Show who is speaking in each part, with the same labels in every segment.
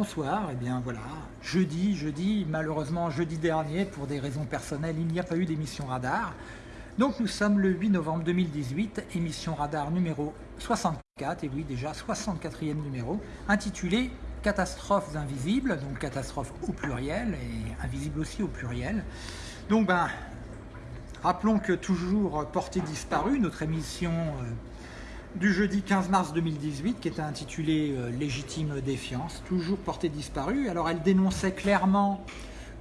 Speaker 1: bonsoir. Eh bien voilà, jeudi, jeudi, malheureusement jeudi dernier, pour des raisons personnelles, il n'y a pas eu d'émission radar. Donc nous sommes le 8 novembre 2018, émission radar numéro 64, et oui déjà 64e numéro, intitulé Catastrophes invisibles, donc catastrophes au pluriel et invisibles aussi au pluriel. Donc ben, rappelons que toujours portée disparue, notre émission euh, du jeudi 15 mars 2018 qui était intitulée euh, Légitime défiance, toujours portée disparue. Alors elle dénonçait clairement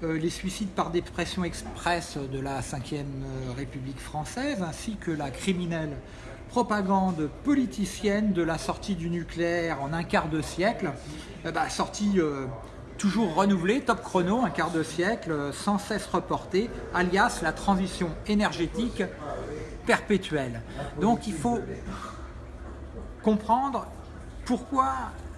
Speaker 1: euh, les suicides par dépression express de la 5e euh, République française ainsi que la criminelle propagande politicienne de la sortie du nucléaire en un quart de siècle, bah, sortie toujours renouvelée, top chrono, un quart de siècle, sans cesse reportée, alias la transition énergétique perpétuelle. Donc il faut comprendre pourquoi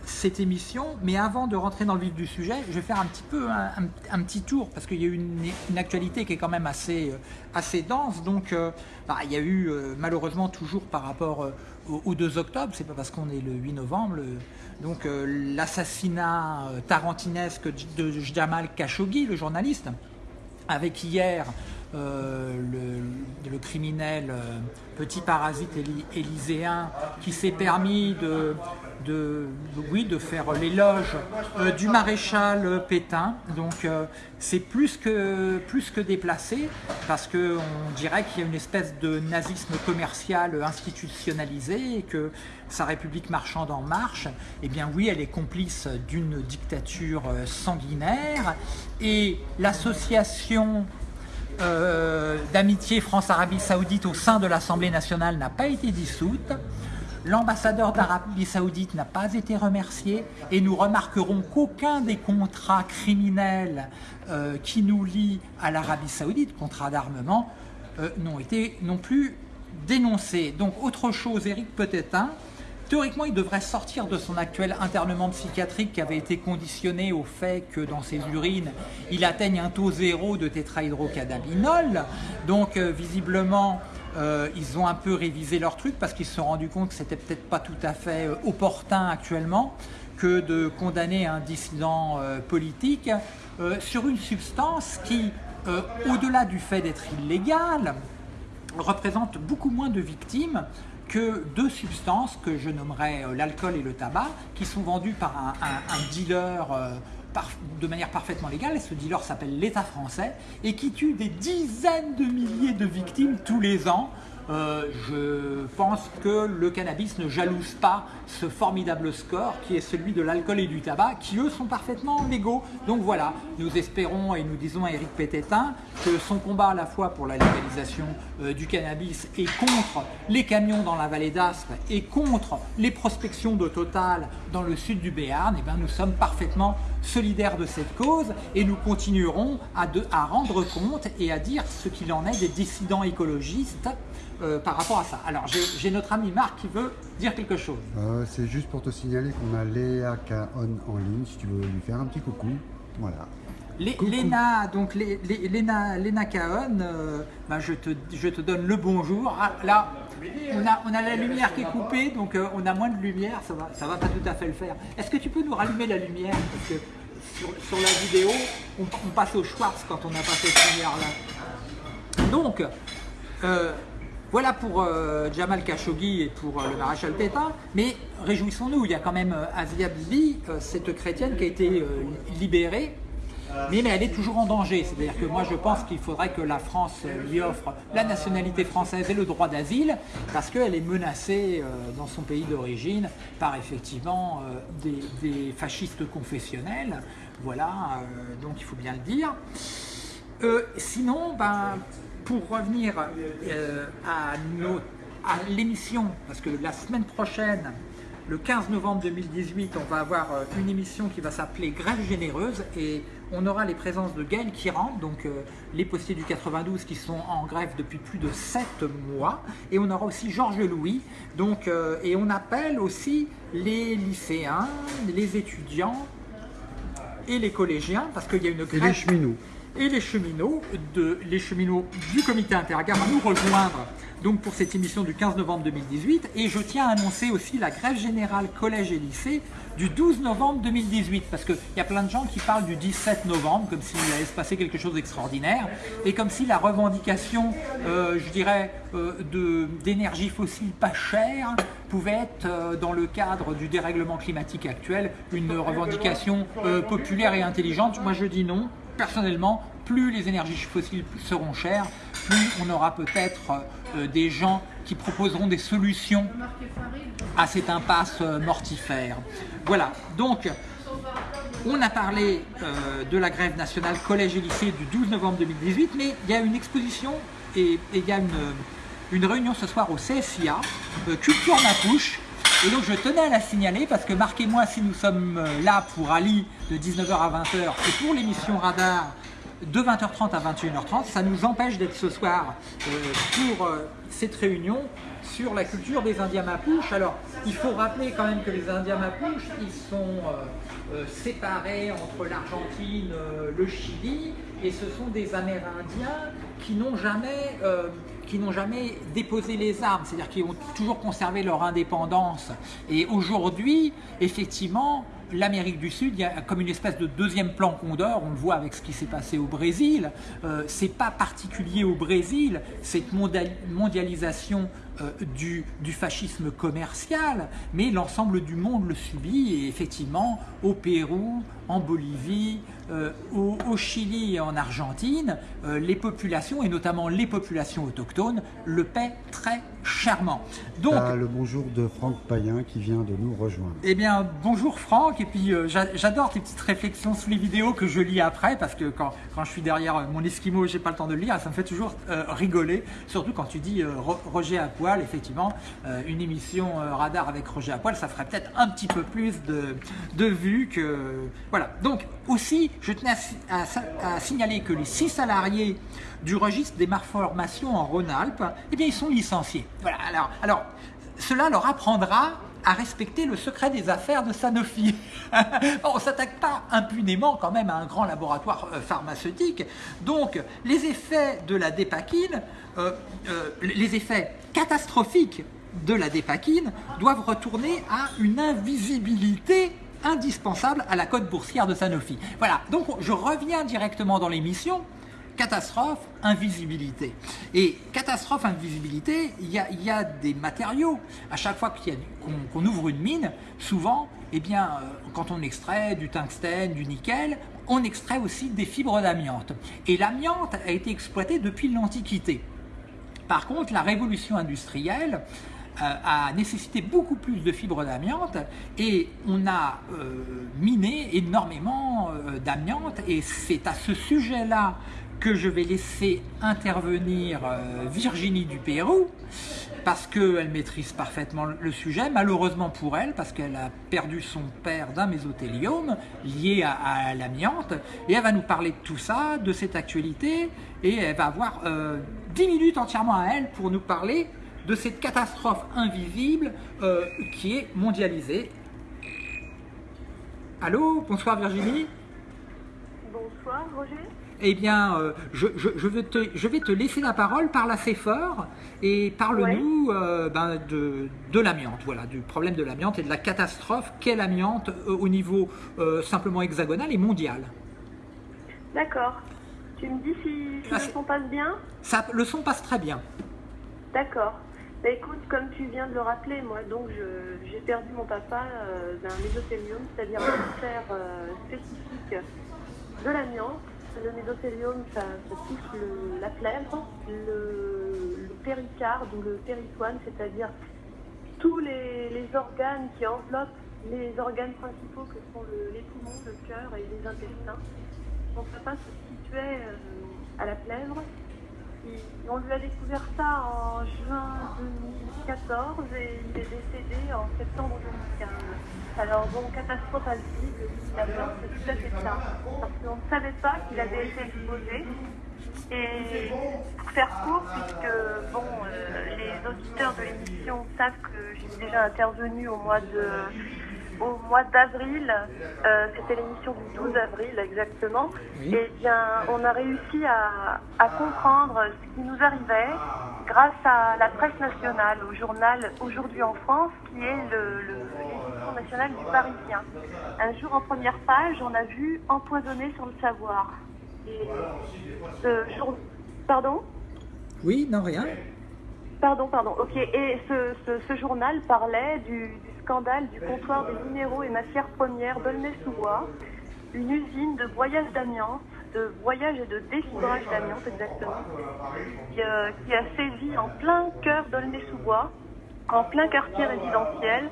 Speaker 1: cette émission, mais avant de rentrer dans le vif du sujet, je vais faire un petit peu un, petit tour, parce qu'il y a eu une, actualité qui est quand même assez, euh, assez dense, donc euh, bah, il y a eu euh, malheureusement toujours par rapport au, 2 octobre, c'est pas parce qu'on est le 8 novembre, donc l'assassinat tarantinesque de Jamal Khashoggi, le journaliste, avec hier euh, le, criminel euh, petit parasite élyséen qui s'est permis de, oui, de faire l'éloge euh, du maréchal Pétain. Donc c'est plus que, plus que déplacé parce qu'on dirait qu'il y a une espèce de nazisme commercial institutionnalisé et que sa république marchande en marche, eh bien oui, elle est complice d'une dictature sanguinaire et l'association euh, d'amitié France-Arabie Saoudite au sein de l'Assemblée nationale n'a pas été dissoute. L'ambassadeur d'Arabie Saoudite n'a pas été remercié et nous remarquerons qu'aucun des contrats criminels euh, qui nous lient à l'Arabie Saoudite, contrats d'armement, euh, n'ont été non plus dénoncés. Donc autre chose, Eric Petetin, Théoriquement, il devrait sortir de son actuel internement psychiatrique qui avait été conditionné au fait que dans ses urines, il atteigne un taux zéro de tétrahydrocannabinol. Donc, euh, visiblement, euh, ils ont un peu révisé leur truc parce qu'ils se sont rendus compte que c'était peut-être pas tout à fait euh, opportun actuellement que de condamner un dissident politique sur une substance qui, au-delà du fait d'être illégale, représente beaucoup moins de victimes que deux substances que je nommerais euh, l'alcool et le tabac, qui sont vendues par un, dealer euh, de manière parfaitement légale, et ce dealer s'appelle l'État français, et qui tue des dizaines de milliers de victimes tous les ans euh, je pense que le cannabis ne jalouse pas ce formidable score qui est celui de l'alcool et du tabac, qui eux sont parfaitement légaux. Donc voilà, nous espérons et nous disons à Eric Pététin que son combat à la fois pour la légalisation euh, du cannabis et contre les camions dans la vallée d'Astre et contre les prospections de Total dans le sud du Béarn, et eh bien nous sommes parfaitement solidaires de cette cause et nous continuerons à, à rendre compte et à dire ce qu'il en est des dissidents écologistes euh, par rapport à ça. Alors, j'ai notre ami Marc qui veut dire quelque chose.
Speaker 2: Euh, c'est juste pour te signaler qu'on a Léa Kaon en ligne, si tu veux lui faire un petit coucou. Voilà.
Speaker 1: Léna, donc Léna, Léna Kaon, euh, ben, je, te, je te donne le bonjour. Ah, là, on a, on a la lumière qui est coupée, donc on a moins de lumière, ça va, ça va pas tout à fait le faire. Est-ce que tu peux nous rallumer la lumière? Parce que sur, la vidéo, on, passe au Schwartz quand on n'a pas cette lumière-là. Donc, voilà pour euh, Jamal Khashoggi et pour euh, le maréchal Pétain, mais réjouissons-nous, il y a quand même euh, Asia Bibi, cette chrétienne qui a été libérée, mais, mais, elle est toujours en danger. C'est-à-dire que moi je pense qu'il faudrait que la France lui offre la nationalité française et le droit d'asile, parce qu'elle est menacée dans son pays d'origine par effectivement des, fascistes confessionnels. Voilà, donc il faut bien le dire. sinon, ben, pour revenir euh, à, à l'émission, parce que la semaine prochaine, le 15 novembre 2018, on va avoir euh, une émission qui va s'appeler Grève généreuse et on aura les présences de Gaël Kiran, donc euh, les postiers du 92 qui sont en grève depuis plus de 7 mois et on aura aussi Georges Louis, donc, et on appelle aussi les lycéens, les étudiants et les collégiens parce qu'il y a une grève...
Speaker 2: Et les cheminots
Speaker 1: et les cheminots, les cheminots du comité intergare à nous rejoindre donc pour cette émission du 15 novembre 2018 et je tiens à annoncer aussi la grève générale collège et lycée du 12 novembre 2018 parce qu'il y a plein de gens qui parlent du 17 novembre comme s'il allait se passer quelque chose d'extraordinaire et comme si la revendication, euh, je dirais, euh, d'énergie fossile pas chère pouvait être euh, dans le cadre du dérèglement climatique actuel une revendication populaire et intelligente. Moi je dis non, personnellement, plus les énergies fossiles seront chères, plus on aura peut-être euh, des gens qui proposeront des solutions à cette impasse euh, mortifère. Voilà, donc on a parlé euh, de la grève nationale collège et lycée du 12 novembre 2018, mais il y a une exposition et, il y a une, réunion ce soir au CSIA, Culture Mapouche, et donc je tenais à la signaler parce que marquez-moi si nous sommes là pour Ali de 19h à 20h et pour l'émission Radar de 20h30 à 21h30. Ça nous empêche d'être ce soir euh, pour euh, cette réunion sur la culture des Indiens Mapuches. Alors, il faut rappeler quand même que les Indiens Mapuches, ils sont euh, séparés entre l'Argentine, le Chili, et ce sont des Amérindiens qui n'ont jamais, qui n'ont jamais déposé les armes, c'est-à-dire qui ont toujours conservé leur indépendance. Et aujourd'hui, effectivement, l'Amérique du Sud, il y a comme une espèce de deuxième plan Condor, on le voit avec ce qui s'est passé au Brésil. Euh, c'est pas particulier au Brésil, cette mondialisation euh, du, du, fascisme commercial, mais l'ensemble du monde le subit et effectivement au Pérou, en Bolivie, euh, au, Chili et en Argentine, euh, les populations, et notamment les populations autochtones, le paient très chèrement.
Speaker 2: Donc, le bonjour de Franck Payen qui vient de nous rejoindre.
Speaker 1: Eh bien, bonjour Franck, et puis euh, j'adore tes petites réflexions sous les vidéos que je lis après, parce que quand, quand je suis derrière mon esquimau, j'ai pas le temps de le lire, ça me fait toujours rigoler, surtout quand tu dis Roger à poil, effectivement, une émission radar avec Roger à poil, ça ferait peut-être un petit peu plus de, de vues que... Voilà, donc aussi, je tenais à, signaler que les six salariés du registre des malformations en Rhône-Alpes, eh bien, ils sont licenciés. Voilà, alors, cela leur apprendra à respecter le secret des affaires de Sanofi. on ne s'attaque pas impunément quand même à un grand laboratoire euh, pharmaceutique. Donc, les effets de la dépakine, euh, euh, les effets catastrophiques de la dépakine doivent retourner à une invisibilité indispensable à la cote boursière de Sanofi. Voilà, donc je reviens directement dans l'émission. Catastrophe, invisibilité. Et catastrophe, invisibilité, il y a, des matériaux. À chaque fois qu'on ouvre une mine, souvent, eh bien, euh, quand on extrait du tungstène, du nickel, on extrait aussi des fibres d'amiante. Et l'amiante a été exploité depuis l'Antiquité. Par contre, la révolution industrielle a nécessité beaucoup plus de fibres d'amiante et on a euh, miné énormément euh, d'amiante et c'est à ce sujet-là que je vais laisser intervenir Virginie du Pérou parce qu'elle maîtrise parfaitement le sujet, malheureusement pour elle, parce qu'elle a perdu son père d'un mésothéliome lié à, l'amiante, et elle va nous parler de tout ça, de cette actualité, et elle va avoir 10 minutes entièrement à elle pour nous parler de cette catastrophe invisible euh, qui est mondialisée. Allô, bonsoir Virginie.
Speaker 3: Bonsoir Roger.
Speaker 1: Eh bien, euh, je, vais te, je, vais te, laisser la parole, parle assez fort et parle-nous euh, ben, de, de l'amiante, voilà, du problème de l'amiante et de la catastrophe qu'est l'amiante au niveau simplement hexagonal et mondial.
Speaker 3: D'accord. Tu me dis si, le son passe bien?
Speaker 1: Ça, Le son passe très bien.
Speaker 3: D'accord. Bah, écoute, comme tu viens de le rappeler, moi donc j'ai perdu mon papa euh, d'un mésothélium, c'est-à-dire un cancer euh, spécifique de l'amiante. Le mésothélium, ça, touche la plèvre, le, péricarde ou le péritoine, c'est-à-dire tous les, organes qui enveloppent les organes principaux que sont les poumons, le cœur et les intestins. Mon papa se situait euh, à la plèvre on lui a découvert ça en juin 2014 et il est décédé en septembre 2015. Alors bon, catastrophe à vie, c'est tout à fait ça. Parce qu'on ne savait pas qu'il avait été exposé. Et pour faire court, puisque bon, euh, les auditeurs de l'émission savent que j'ai déjà intervenu au mois de au mois d'avril, euh, c'était l'émission du 12 avril exactement,
Speaker 1: Oui.
Speaker 3: et bien on a réussi à, à comprendre ce qui nous arrivait grâce à la presse nationale, au journal Aujourd'hui en France, qui est l'édition nationale du Parisien. Un jour en première page, on a vu Empoisonné sur le savoir. Et ce jour... Pardon?
Speaker 1: Oui, non, rien.
Speaker 3: Pardon, pardon. Ok. Et ce, ce, ce journal parlait du, du scandale du comptoir des minéraux et matières premières d'Aulnay-sous-Bois, une usine de broyage d'amiante, de broyage et de défibrage d'amiante exactement, qui, euh, a sévi en plein cœur d'Aulnay-sous-Bois, en plein quartier résidentiel,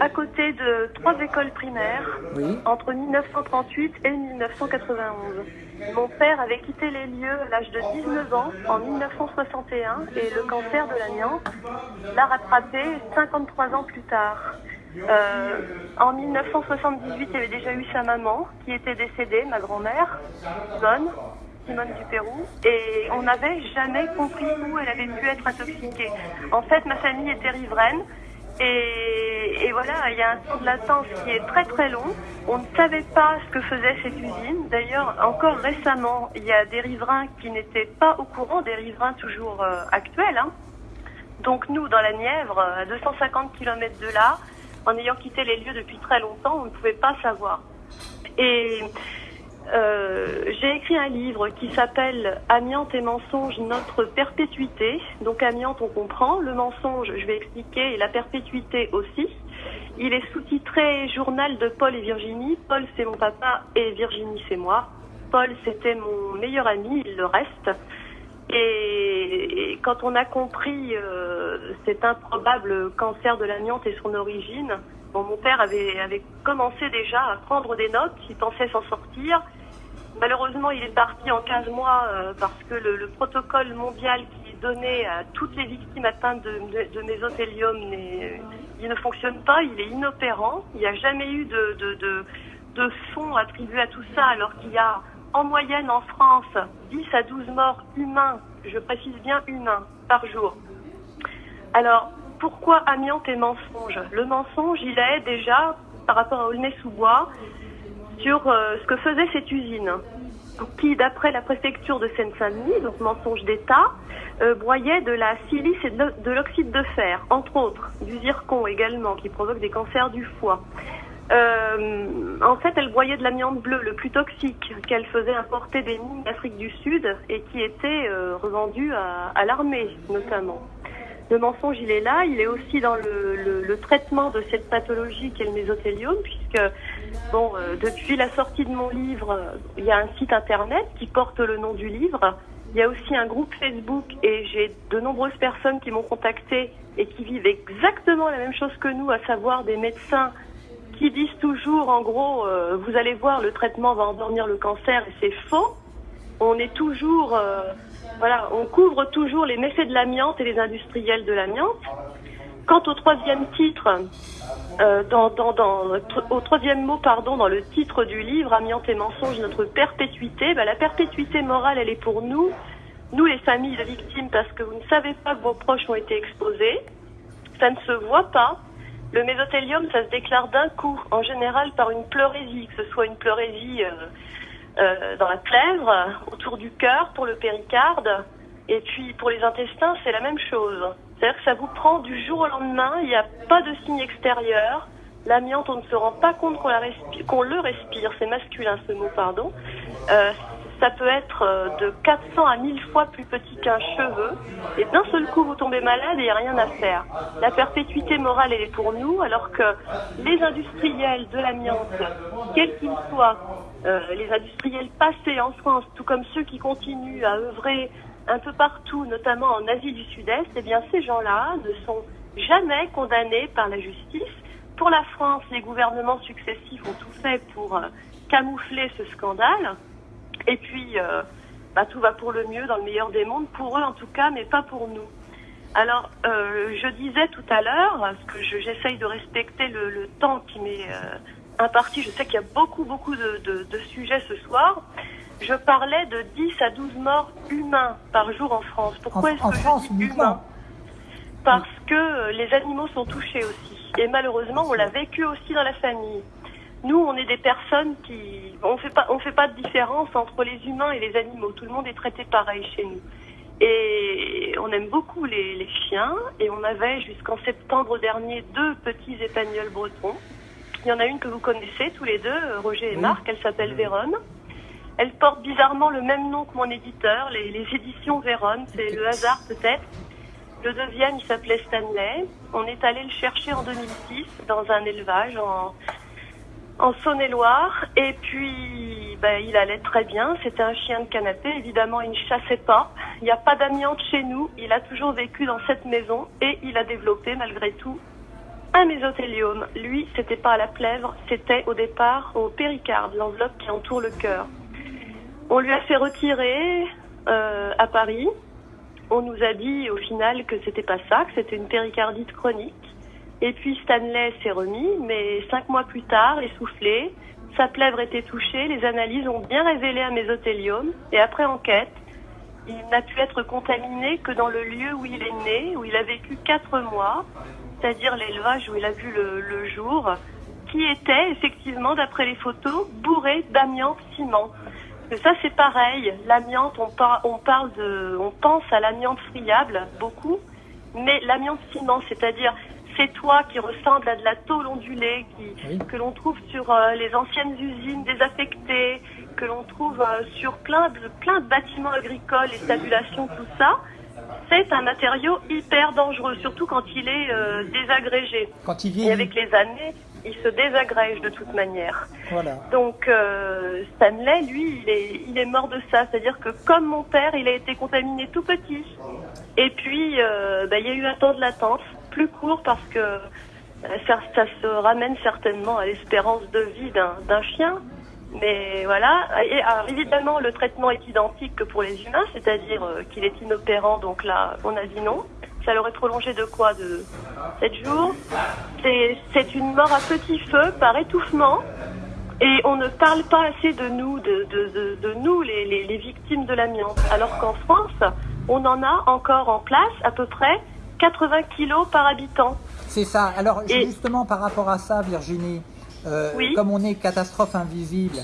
Speaker 3: à côté de trois écoles primaires,
Speaker 1: Oui.
Speaker 3: entre 1938 et 1991. Mon père avait quitté les lieux à l'âge de 19 ans en 1961 et le cancer de l'amiante l'a rattrapé 53 ans plus tard. Euh, en 1978, il y avait déjà eu sa maman qui était décédée, ma grand-mère, Simone Dupérou, et on n'avait jamais compris où elle avait pu être intoxiquée. En fait, ma famille était riveraine, et, voilà, il y a un temps de latence qui est très très long. On ne savait pas ce que faisait cette usine. D'ailleurs, encore récemment, il y a des riverains qui n'étaient pas au courant, des riverains toujours euh, actuels. hein. Donc nous, dans la Nièvre, à 250 km de là, en ayant quitté les lieux depuis très longtemps, on ne pouvait pas savoir. Et euh, j'ai écrit un livre qui s'appelle Amiante et mensonge, notre perpétuité. Donc amiante, on comprend. Le mensonge, je vais expliquer, et la perpétuité aussi. Il est sous-titré Journal de Paul et Virginie. Paul, c'est mon papa et Virginie, c'est moi. Paul, c'était mon meilleur ami, il le reste. Et, quand on a compris euh, cet improbable cancer de l'amiante et son origine, bon, mon père avait commencé déjà à prendre des notes, il pensait s'en sortir. Malheureusement, il est parti en 15 mois euh, parce que le, le protocole mondial qui est donné à toutes les victimes atteintes de, mésothélium n'est- il ne fonctionne pas, il est inopérant. Il n'y a jamais eu de, de fonds attribués à tout ça, alors qu'il y a en moyenne en France 10 à 12 morts humains, je précise bien humains, par jour. Alors, pourquoi amiante et mensonge? Le mensonge, il est déjà, par rapport à Aulnay-sous-Bois, sur euh, ce que faisait cette usine, qui, d'après la préfecture de Seine-Saint-Denis, donc mensonge d'État, euh, broyait de la silice et de l'o- de l'oxyde de fer, entre autres, du zircon également, qui provoque des cancers du foie. Euh, en fait, elle broyait de l'amiante bleue, le plus toxique, qu'elle faisait importer des mines d'Afrique du Sud et qui était euh, revendu à, l'armée, notamment. Le mensonge, il est là. Il est aussi dans le, le- le traitement de cette pathologie qu'est le mésothéliome, puisque bon, euh, depuis la sortie de mon livre, euh, il y a un site internet qui porte le nom du livre. Il y a aussi un groupe Facebook et j'ai de nombreuses personnes qui m'ont contacté et qui vivent exactement la même chose que nous, à savoir des médecins qui disent toujours, en gros, euh, vous allez voir, le traitement va endormir le cancer et c'est faux. On est toujours, voilà, on couvre toujours les méfaits de l'amiante et les industriels de l'amiante. Quant au troisième titre, euh, dans, dans, dans, au troisième mot, pardon, dans le titre du livre, Amiante et mensonge, notre perpétuité, bah, la perpétuité morale, elle est pour nous, nous les familles de victimes, parce que vous ne savez pas que vos proches ont été exposés. Ça ne se voit pas. Le mésothélium, ça se déclare d'un coup, en général par une pleurésie, que ce soit une pleurésie euh, euh, dans la plèvre, autour du cœur pour le péricarde, et puis pour les intestins, c'est la même chose. C'est-à-dire que ça vous prend du jour au lendemain, il n'y a pas de signe extérieur. L'amiante, on ne se rend pas compte qu'on le respire, c'est masculin ce mot, pardon. Euh, ça peut être euh, de 400 à 1000 fois plus petit qu'un cheveu, et d'un seul coup vous tombez malade et il n'y a rien à faire. La perpétuité morale, elle est pour nous, alors que les industriels de l'amiante, quels qu'ils soient, euh, les industriels passés en France, tout comme ceux qui continuent à œuvrer un peu partout, notamment en Asie du Sud-Est, eh bien ces gens-là ne sont jamais condamnés par la justice. Pour la France, les gouvernements successifs ont tout fait pour euh, camoufler ce scandale. Et puis, euh, bah, tout va pour le mieux dans le meilleur des mondes, pour eux en tout cas, mais pas pour nous. Alors, euh, je disais tout à l'heure, parce que je- j'essaye de respecter le, temps qui m'est imparti, je sais qu'il y a beaucoup, beaucoup de sujets ce soir. Je parlais de 10 à 12 morts humains par jour en France. Pourquoi est-ce que je
Speaker 1: France
Speaker 3: dis
Speaker 1: uniquement
Speaker 3: humains Parce que euh, les animaux sont touchés aussi. Et malheureusement, on l'a vécu aussi dans la famille. Nous, on est des personnes qui, on fait pas, on fait pas de différence entre les humains et les animaux. Tout le monde est traité pareil chez nous. Et on aime beaucoup les, les chiens. Et on avait jusqu'en septembre dernier deux petits épagnols bretons. Il y en a une que vous connaissez tous les deux, Roger et Marc. Elle s'appelle Véronne. Elle porte bizarrement le même nom que mon éditeur, les, éditions Véronne. C'est le hasard peut-être. Le deuxième, il s'appelait Stanley. On est allé le chercher en 2006 dans un élevage en, en Saône-et-Loire. Et puis, ben, il allait très bien. C'était un chien de canapé. Évidemment, il ne chassait pas. Il n'y a pas d'amiante chez nous. Il a toujours vécu dans cette maison et il a développé, malgré tout, un mésothéliome. Lui, c'était pas à la plèvre, c'était au départ au péricarde, l'enveloppe qui entoure le cœur. On lui a fait retirer euh, à Paris. On nous a dit au final que c'était pas ça, que c'était une péricardite chronique. Et puis Stanley s'est remis, mais cinq mois plus tard, essoufflé, sa plèvre était touchée, les analyses ont bien révélé un mésothéliome. Et après enquête, il n'a pu être contaminé que dans le lieu où il est né, où il a vécu quatre mois, c'est-à-dire l'élevage où il a vu le, le jour, qui était effectivement, d'après les photos, bourré d'amiante ciment. Mais ça c'est pareil, l'amiante, on, par- on parle de, on pense à l'amiante friable beaucoup, mais l'amiante ciment, c'est-à-dire ces toits qui ressemblent à de la tôle ondulée, qui,
Speaker 1: Oui.
Speaker 3: que l'on trouve sur euh, les anciennes usines désaffectées, que l'on trouve euh, sur plein de, plein de bâtiments agricoles, les tabulations, tout ça, c'est un matériau hyper dangereux, surtout quand il est euh, désagrégé.
Speaker 1: Quand il
Speaker 3: Et
Speaker 1: vieillit,
Speaker 3: avec les années, il se désagrège de toute manière.
Speaker 1: voilà.
Speaker 3: Donc euh, Stanley, lui, il est, il est mort de ça. C'est-à-dire que comme mon père, il a été contaminé tout petit. Et puis, euh, bah, il y a eu un temps de latence plus court parce que euh, ça, ça se ramène certainement à l'espérance de vie d'un chien. Mais voilà, et alors, évidemment, le traitement est identique que pour les humains, c'est-à-dire qu'il est inopérant, donc là, on a dit non. Ça l'aurait prolongé de quoi De 7 jours. C'est une mort à petit feu par étouffement. Et on ne parle pas assez de nous, de, de, de, de nous, les, les, les victimes de l'amiante. Alors qu'en France, on en a encore en place à peu près 80 kilos par habitant.
Speaker 1: C'est ça. Alors
Speaker 3: Et-
Speaker 1: justement par rapport à ça, Virginie, euh,
Speaker 3: Oui.
Speaker 1: comme on est catastrophe invisible,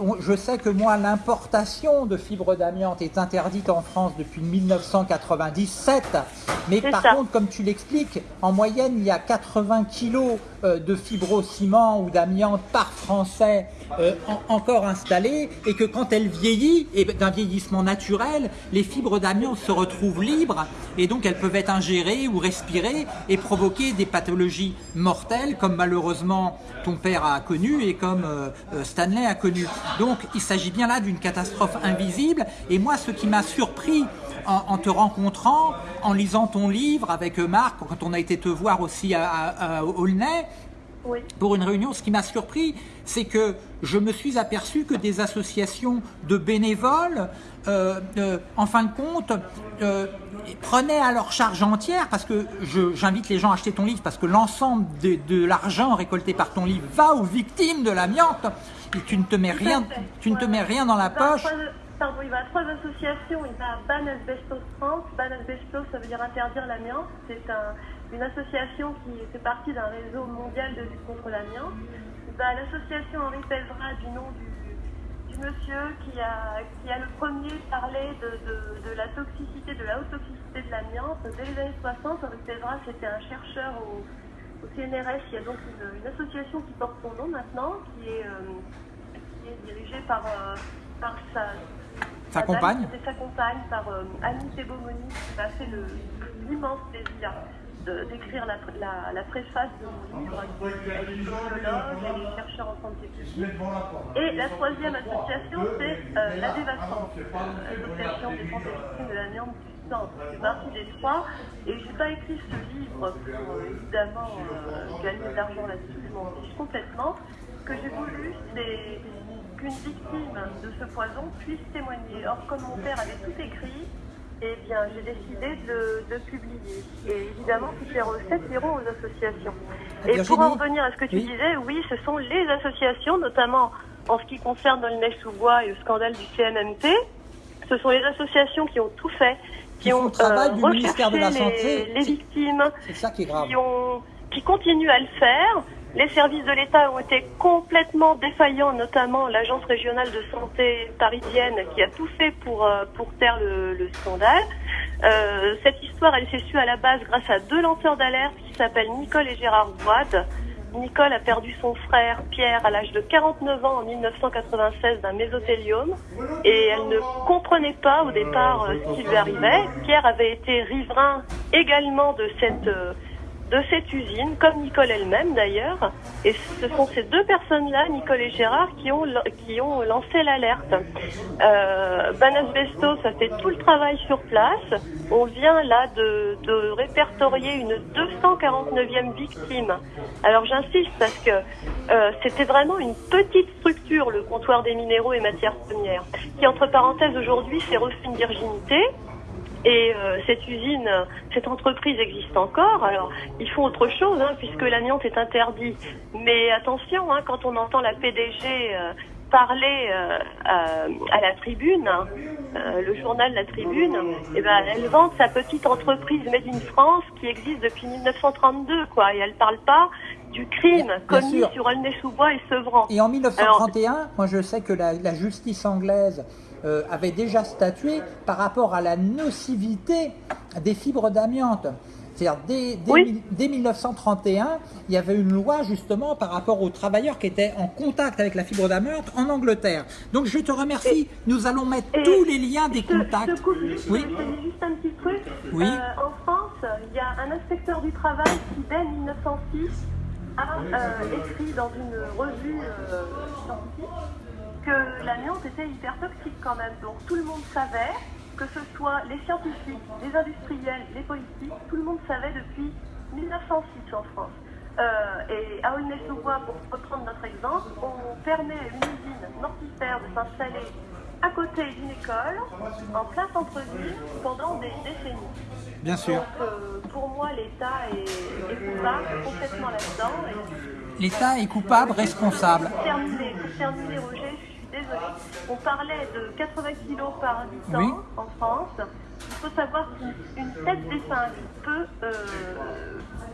Speaker 1: on- je sais que moi l'importation de fibres d'amiante est interdite en France depuis 1997. Mais par
Speaker 3: ça.
Speaker 1: contre, comme tu l'expliques, en moyenne il y a 80 kilos de fibrociment ou d'amiante par Français euh, en- encore installés et que quand elle vieillit, et d'un vieillissement naturel, les fibres d'amiante se retrouvent libres et donc elles peuvent être ingérées ou respirées et provoquer des pathologies mortelles comme malheureusement ton père a connu et comme euh, euh, Stanley a connu. Donc il s'agit bien là d'une catastrophe invisible et moi ce qui m'a surpris en, en te rencontrant, en lisant ton livre avec euh, Marc, quand on a été te voir aussi à, à, à Aulnay,
Speaker 3: Oui.
Speaker 1: pour une réunion, ce qui m'a surpris, c'est que je me suis aperçu que des associations de bénévoles, euh, euh, en fin de compte, euh, prenaient à leur charge entière, parce que j'invite les gens à acheter ton livre, parce que l'ensemble de, de l'argent récolté par ton livre va aux victimes de l'amiante, et tu ne te mets rien, tu ne te mets rien dans la
Speaker 3: à
Speaker 1: poche.
Speaker 3: Il va à trois associations. Il va à Ban Asbestos France. Ban Asbestos, ça veut dire interdire l'amiante. C'est un- une association qui fait partie d'un réseau mondial de lutte contre l'amiante. Il va à l'association Henri Pelvra du nom du, monsieur qui a, qui a le premier parlé de, de, la toxicité, de la haute toxicité de l'amiante. Dès les années 60, Henri Pelvra, c'était un chercheur au, CNRS. Il y a donc une, une association qui porte son nom maintenant, qui est, euh, qui est dirigée par, euh, par sa,
Speaker 1: Sa compagne
Speaker 3: C'est sa compagne, par euh, Annie Tebomoni, qui m'a fait l'immense plaisir d'écrire la, la, la préface de mon livre. Elle est elle est chercheur en santé publique. Et la troisième association, c'est euh, la Dévascence, l'association des défense des victimes de l'amiante du sang. C'est partie des trois. Et j'ai pas écrit ce livre pour euh, évidemment euh, gagner de l'argent là-dessus, je m'en fiche complètement. Ce que j'ai voulu, c'est qu'une victime de ce poison puisse témoigner. Or, comme mon père avait tout écrit, eh bien, j'ai décidé de, de publier. Et évidemment, toutes les recettes iront aux associations. Et pour en revenir à ce que tu
Speaker 1: Oui.
Speaker 3: disais, oui, ce sont les associations, notamment en ce qui concerne le Nez-sous-Bois et le scandale du CNMT. Ce sont les associations qui ont tout fait, qui, ont euh,
Speaker 1: ministère de la
Speaker 3: recherché les, les victimes,
Speaker 1: qui est grave.
Speaker 3: qui ont, qui continue à le faire. Les services de l'État ont été complètement défaillants, notamment l'agence régionale de santé parisienne qui a tout fait pour, euh, pour taire le, le scandale. Euh, cette histoire, elle s'est sue à la base grâce à deux lanceurs d'alerte qui s'appellent Nicole et Gérard Boide. Nicole a perdu son frère Pierre à l'âge de 49 ans en 1996 d'un mésothéliome et elle ne comprenait pas au départ euh, ce qui lui arrivait. Pierre avait été riverain également de cette de cette usine, comme Nicole elle-même d'ailleurs. Et ce sont ces deux personnes-là, Nicole et Gérard, qui ont, qui ont lancé l'alerte. Euh, Banasbesto, ça fait tout le travail sur place. On vient là de, de répertorier une 249e victime. Alors j'insiste parce que euh, c'était vraiment une petite structure, le comptoir des minéraux et matières premières, qui entre parenthèses aujourd'hui s'est reçu une virginité. Et euh, cette usine, cette entreprise existe encore. Alors, ils font autre chose, hein, puisque l'amiante est interdit. Mais attention, hein, quand on entend la PDG euh, parler euh, à, à la tribune, hein, euh, le journal La Tribune, eh ben, elle vante sa petite entreprise Made in France qui existe depuis 1932, quoi. Et elle parle pas du crime
Speaker 1: Bien- bien
Speaker 3: commis
Speaker 1: sûr.
Speaker 3: sur Aulnay-sous-Bois et Sevran.
Speaker 1: Et en 1931, moi je sais que la, la justice anglaise euh, avait déjà statué par rapport à la nocivité des fibres d'amiante. C'est-à-dire dès, dès
Speaker 3: Oui.
Speaker 1: mille- dès 1931, il y avait une loi justement par rapport aux travailleurs qui étaient en contact avec la fibre d'amiante en Angleterre. Donc je te remercie. Nous allons mettre
Speaker 3: et
Speaker 1: tous les liens des
Speaker 3: Je
Speaker 1: contacts.
Speaker 3: Je te coupe juste,
Speaker 1: Oui.
Speaker 3: je juste un petit truc.
Speaker 1: Oui.
Speaker 3: Euh, en France, il y a un inspecteur du travail qui, dès 1906, a euh, écrit dans une revue scientifique que l'amiante était hyper toxique quand même. Donc tout le monde savait, que ce soit les scientifiques, les industriels, les politiques, tout le monde savait depuis 1906 en France. Euh, et à Aulnay-sous-Bois, pour reprendre notre exemple, on permet à une usine mortifère de s'installer à côté d'une école, en plein centre-ville, pendant des décennies.
Speaker 1: Bien sûr.
Speaker 3: Donc, euh, pour moi, l'État est, est coupable complètement là-dedans. Et
Speaker 1: L'État est coupable, responsable.
Speaker 3: pour terminer, pour terminer, Roger, je suis désolée. On parlait de 80 kilos par habitant
Speaker 1: Oui.
Speaker 3: en France. Il faut savoir qu'une une tête d'épingle peut, euh,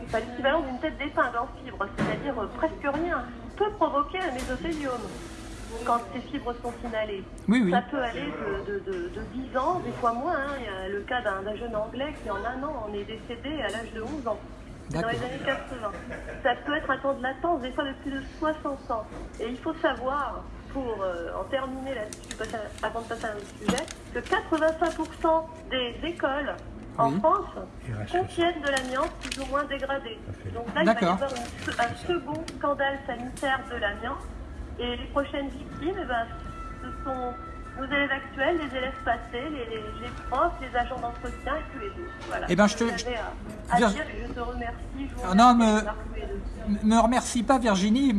Speaker 3: enfin, l'équivalent d'une tête d'épingle en fibre, c'est-à-dire euh, presque rien, peut provoquer un mésothéliome quand ces fibres sont inhalées.
Speaker 1: Oui, oui.
Speaker 3: Ça peut aller de, de, de, de 10 ans, des fois moins. hein. Il y a le cas d'un jeune Anglais qui, en un an, en est décédé à l'âge de 11 ans. Dans les années 80. Ça peut être un temps de latence, des fois de plus de 60 ans. Et il faut savoir, pour euh, en terminer là-dessus, passer à- avant de passer à un autre sujet, que 85% des écoles en
Speaker 1: Oui.
Speaker 3: France contiennent de l'amiante plus ou moins dégradée. Donc là, il va y avoir une un second scandale sanitaire de l'amiante. Et les prochaines victimes, eh ben, ce sont nos élèves actuels, les élèves passés, les, les, les profs, les agents d'entretien et tous les autres. Voilà.
Speaker 1: Eh ben, je te-
Speaker 3: J'avais à, à
Speaker 1: Vir-
Speaker 3: dire et je te remercie. Je vous
Speaker 1: Ah, non,
Speaker 3: remercie les deux.
Speaker 1: Me remercie pas Virginie,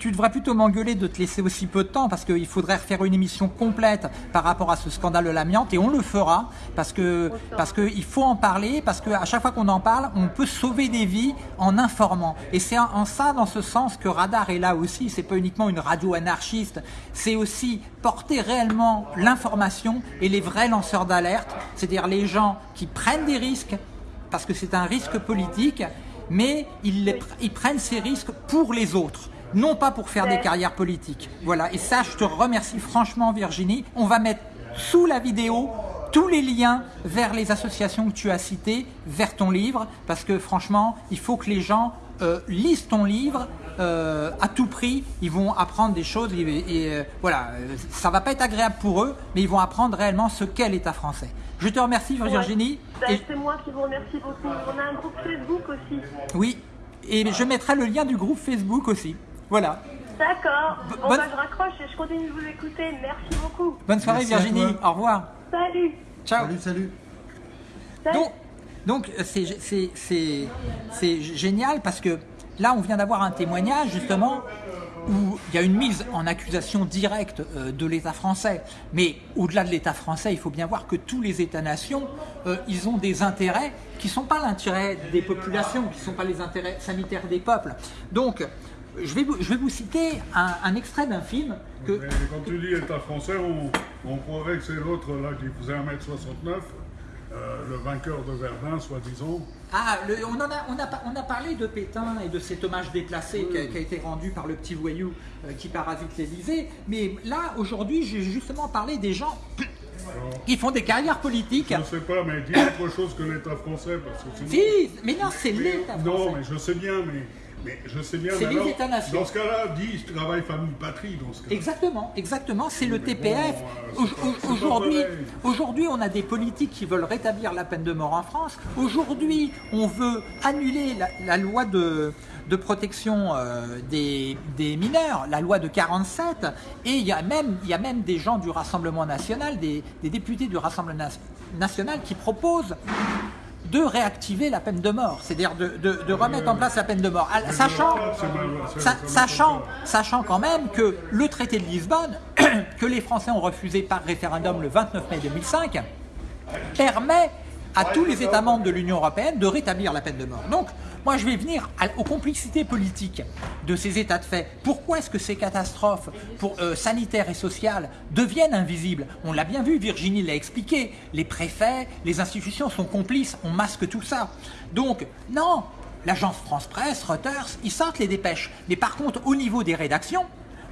Speaker 1: tu devrais plutôt m'engueuler de te laisser aussi peu de temps parce qu'il faudrait refaire une émission complète par rapport à ce scandale de l'amiante et on le fera parce que parce que il faut en parler parce que à chaque fois qu'on en parle, on peut sauver des vies en informant et c'est en, en ça dans ce sens que Radar est là aussi. C'est pas uniquement une radio anarchiste, c'est aussi porter réellement l'information et les vrais lanceurs d'alerte, c'est-à-dire les gens qui prennent des risques parce que c'est un risque politique, mais ils, prennent ces risques pour les autres, non pas pour faire des carrières politiques. Voilà, et ça, je te remercie franchement, Virginie. On va mettre sous la vidéo tous les liens vers les associations que tu as citées, vers ton livre, parce que franchement, il faut que les gens euh, lisent ton livre. Euh, à tout prix, ils vont apprendre des choses et, et, euh, voilà, euh, ça va pas être agréable pour eux, mais ils vont apprendre réellement ce qu'est l'État français. Je te remercie Virginie.
Speaker 3: Ben,
Speaker 1: Et-
Speaker 3: C'est moi qui vous remercie beaucoup. On a un groupe Facebook aussi.
Speaker 1: oui, et je mettrai le lien du groupe Facebook aussi. Voilà.
Speaker 3: D'accord.
Speaker 1: Bo-
Speaker 3: Bon,
Speaker 1: bonne-
Speaker 3: ben, je raccroche et je continue de vous écouter. Merci beaucoup.
Speaker 1: Bonne soirée
Speaker 2: Merci
Speaker 1: Virginie. Au revoir.
Speaker 3: Salut.
Speaker 1: Ciao.
Speaker 2: Salut, salut.
Speaker 3: Salut.
Speaker 1: Donc, donc c'est- c'est c'est- c'est génial parce que là, on vient d'avoir un témoignage justement où il y a une mise en accusation directe euh, de l'État français. Mais au-delà de l'État français, il faut bien voir que tous les États-nations, euh, ils ont des intérêts qui ne sont pas l'intérêt des populations, qui ne sont pas les intérêts sanitaires des peuples. Donc, je vais vous, citer un, extrait d'un film
Speaker 4: quand tu dis État français, on, croirait que c'est l'autre qui faisait 1m69 euh, le vainqueur de Verdun, soi-disant.
Speaker 1: Ah, le- on, en a, on, a, pas- on a parlé de Pétain et de cet hommage déplacé qui, a, qui a été rendu par le petit voyou euh, qui parasite l'Élysée. Mais là, aujourd'hui, j'ai justement parlé des gens
Speaker 4: Alors,
Speaker 1: qui font des carrières politiques.
Speaker 4: je ne sais pas, mais dis autre chose que l'État français, parce que sinon-
Speaker 1: Si, mais non, c'est l'État
Speaker 4: Non,
Speaker 1: français.
Speaker 4: mais je sais bien, mais, mais je sais bien. Alors. Dans ce cas-là, dis travail, famille, patrie. Dans ce cas.
Speaker 1: Exactement, exactement, c'est le TPF.
Speaker 4: bon, euh,
Speaker 1: Aujourd'hui, on a des politiques qui veulent rétablir la peine de mort en France. Aujourd'hui, on veut annuler la, la loi de, de protection euh, des, des mineurs, la loi de 47. Et il y a même, il y a même des gens du Rassemblement national, des, des députés du Rassemblement national qui proposent de réactiver la peine de mort, c'est-à-dire de, remettre en place la peine de mort, À- sachant, sachant, sachant quand même que le traité de Lisbonne, que les Français ont refusé par référendum le 29 mai 2005, permet à tous les États membres de l'Union européenne de rétablir la peine de mort. Donc, moi, je vais venir aux complicités politiques de ces états de fait. Pourquoi est-ce que ces catastrophes euh, sanitaires et sociales deviennent invisibles? On l'a bien vu, Virginie l'a expliqué. Les préfets, les institutions sont complices, on masque tout ça. Donc, non, l'agence France-Presse, Reuters, ils sortent les dépêches. Mais par contre, au niveau des rédactions,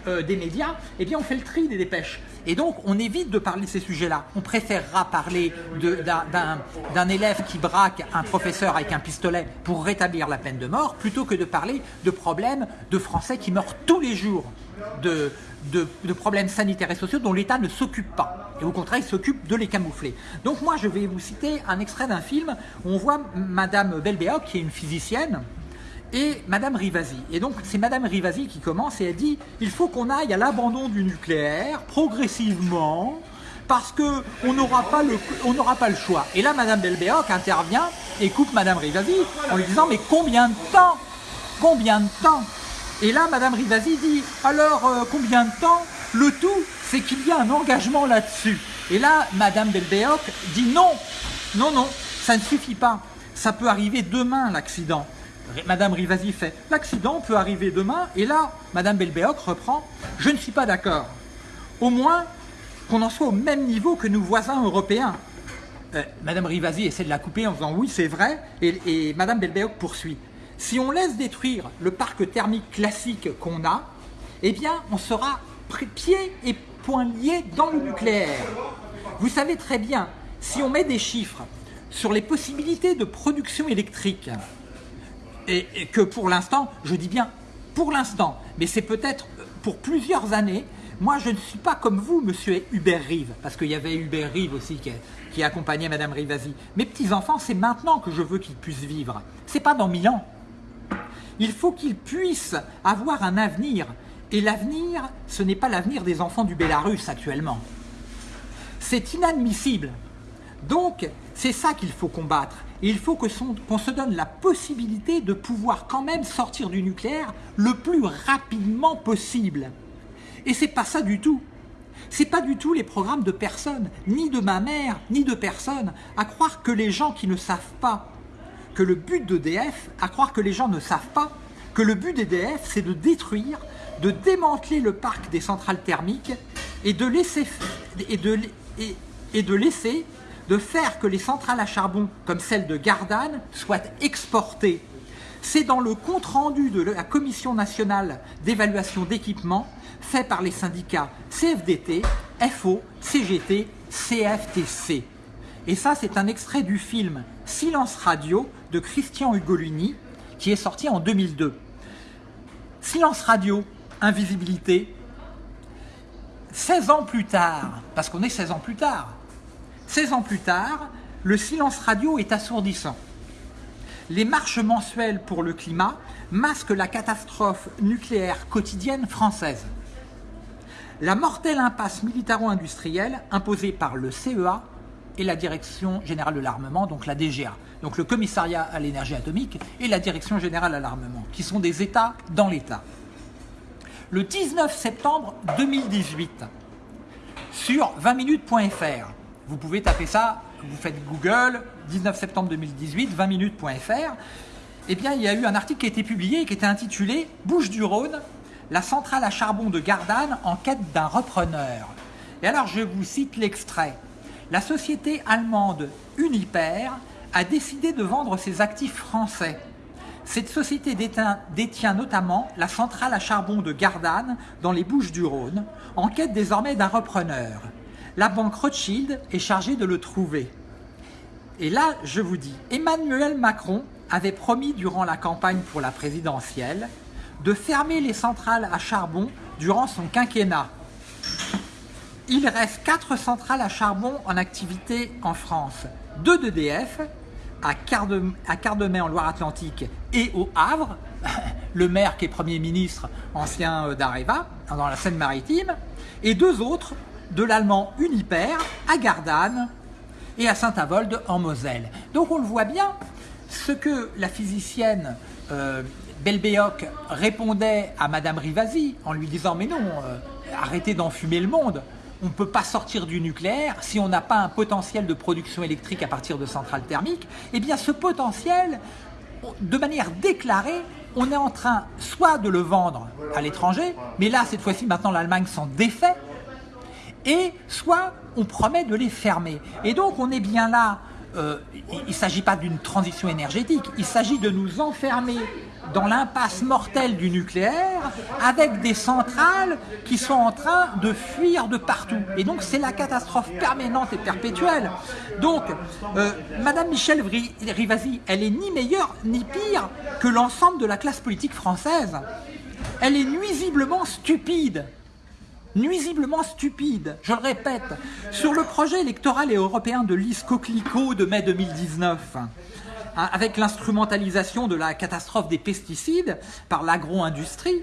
Speaker 1: euh, des médias, eh bien on fait le tri des dépêches. Et donc on évite de parler de ces sujets-là. On préférera parler d'un- élève qui braque un professeur avec un pistolet pour rétablir la peine de mort, plutôt que de parler de problèmes de Français qui meurent tous les jours de, de- de problèmes sanitaires et sociaux dont l'État ne s'occupe pas. Et au contraire, il s'occupe de les camoufler. Donc moi, je vais vous citer un extrait d'un film où on voit Madame Belbéoc, qui est une physicienne, et Madame Rivasi. Et donc c'est Madame Rivasi qui commence et elle dit il faut qu'on aille à l'abandon du nucléaire progressivement parce que on n'aura pas le choix. Et là Madame Belbéoc intervient et coupe Madame Rivasi en lui disant mais combien de temps? Combien de temps? Et là Madame Rivasi dit alors euh, combien de temps? Le tout c'est qu'il y a un engagement là-dessus. Et là Madame Belbéoc dit non non non ça ne suffit pas. Ça peut arriver demain l'accident. Madame Rivasi fait l'accident peut arriver demain et là Madame Belbéoc reprend je ne suis pas d'accord. Au moins qu'on en soit au même niveau que nos voisins européens. Euh, Madame Rivasi essaie de la couper en disant oui c'est vrai et, Madame Belbéoc poursuit. Si on laisse détruire le parc thermique classique qu'on a, eh bien on sera pieds et poings liés dans le nucléaire. Vous savez très bien, si on met des chiffres sur les possibilités de production électrique, et, que pour l'instant, je dis bien pour l'instant, mais c'est peut-être pour plusieurs années, moi je ne suis pas comme vous, monsieur Hubert Rive, parce qu'il y avait Hubert Rive aussi qui, qui accompagnait Madame Rivasi. Mes petits-enfants, c'est maintenant que je veux qu'ils puissent vivre, c'est pas dans mille ans. Il faut qu'ils puissent avoir un avenir, et l'avenir, ce n'est pas l'avenir des enfants du Bélarus actuellement. C'est inadmissible. Donc, c'est ça qu'il faut combattre. Il faut qu'on se donne la possibilité de pouvoir quand même sortir du nucléaire le plus rapidement possible. Et c'est pas ça du tout. C'est pas du tout les programmes de personne, ni de ma mère, ni de personne, à croire que les gens qui ne savent pas que le but d'EDF, à croire que les gens ne savent pas que le but d'EDF, c'est de détruire, de démanteler le parc des centrales thermiques et de laisser, de faire que les centrales à charbon, comme celle de Gardanne, soient exportées. C'est dans le compte-rendu de la Commission nationale d'évaluation d'équipement fait par les syndicats CFDT, FO, CGT, CFTC. Et ça, c'est un extrait du film Silence Radio de Christian Ugolini, qui est sorti en 2002. Silence Radio, invisibilité. 16 ans plus tard, parce qu'on est 16 ans plus tard, 16 ans plus tard, le silence radio est assourdissant. Les marches mensuelles pour le climat masquent la catastrophe nucléaire quotidienne française. La mortelle impasse militaro-industrielle imposée par le CEA et la Direction générale de l'armement, donc la DGA, donc le commissariat à l'énergie atomique et la Direction générale à l'armement, qui sont des États dans l'État. Le 19 septembre 2018, sur 20minutes.fr, vous pouvez taper ça, vous faites Google, 19 septembre 2018, 20minutes.fr, eh bien il y a eu un article qui a été publié qui était intitulé Bouche du Rhône, la centrale à charbon de Gardanne en quête d'un repreneur. Et alors je vous cite l'extrait. la société allemande Uniper a décidé de vendre ses actifs français. Cette société détient, détient notamment la centrale à charbon de Gardanne dans les Bouches-du-Rhône, en quête désormais d'un repreneur. La banque Rothschild est chargée de le trouver. Et là, je vous dis, Emmanuel Macron avait promis durant la campagne pour la présidentielle de fermer les centrales à charbon durant son quinquennat. Il reste quatre centrales à charbon en activité en France. Deux d'EDF, à Carde- à Cardemais en Loire-Atlantique et au Havre, le maire qui est Premier ministre, ancien euh, d'Areva, dans la Seine-Maritime, et deux autres de l'allemand Uniper à Gardanne et à Saint-Avold en Moselle. Donc on le voit bien, ce que la physicienne euh, Belbéoc répondait à Madame Rivasi en lui disant mais non, euh, arrêtez d'enfumer le monde. On ne peut pas sortir du nucléaire si on n'a pas un potentiel de production électrique à partir de centrales thermiques. Eh bien ce potentiel, de manière déclarée, on est en train soit de le vendre à l'étranger, mais là cette fois-ci maintenant l'Allemagne s'en défait, et soit on promet de les fermer. Et donc on est bien là, euh, il ne s'agit pas d'une transition énergétique, il s'agit de nous enfermer dans l'impasse mortelle du nucléaire avec des centrales qui sont en train de fuir de partout. Et donc c'est la catastrophe permanente et perpétuelle. Donc euh, Madame Michel Rivasi, elle est ni meilleure ni pire que l'ensemble de la classe politique française. Elle est nuisiblement stupide nuisiblement stupide, je le répète, sur le projet électoral et européen de Lise Coquelicot de mai 2019, hein, avec l'instrumentalisation de la catastrophe des pesticides par l'agro-industrie,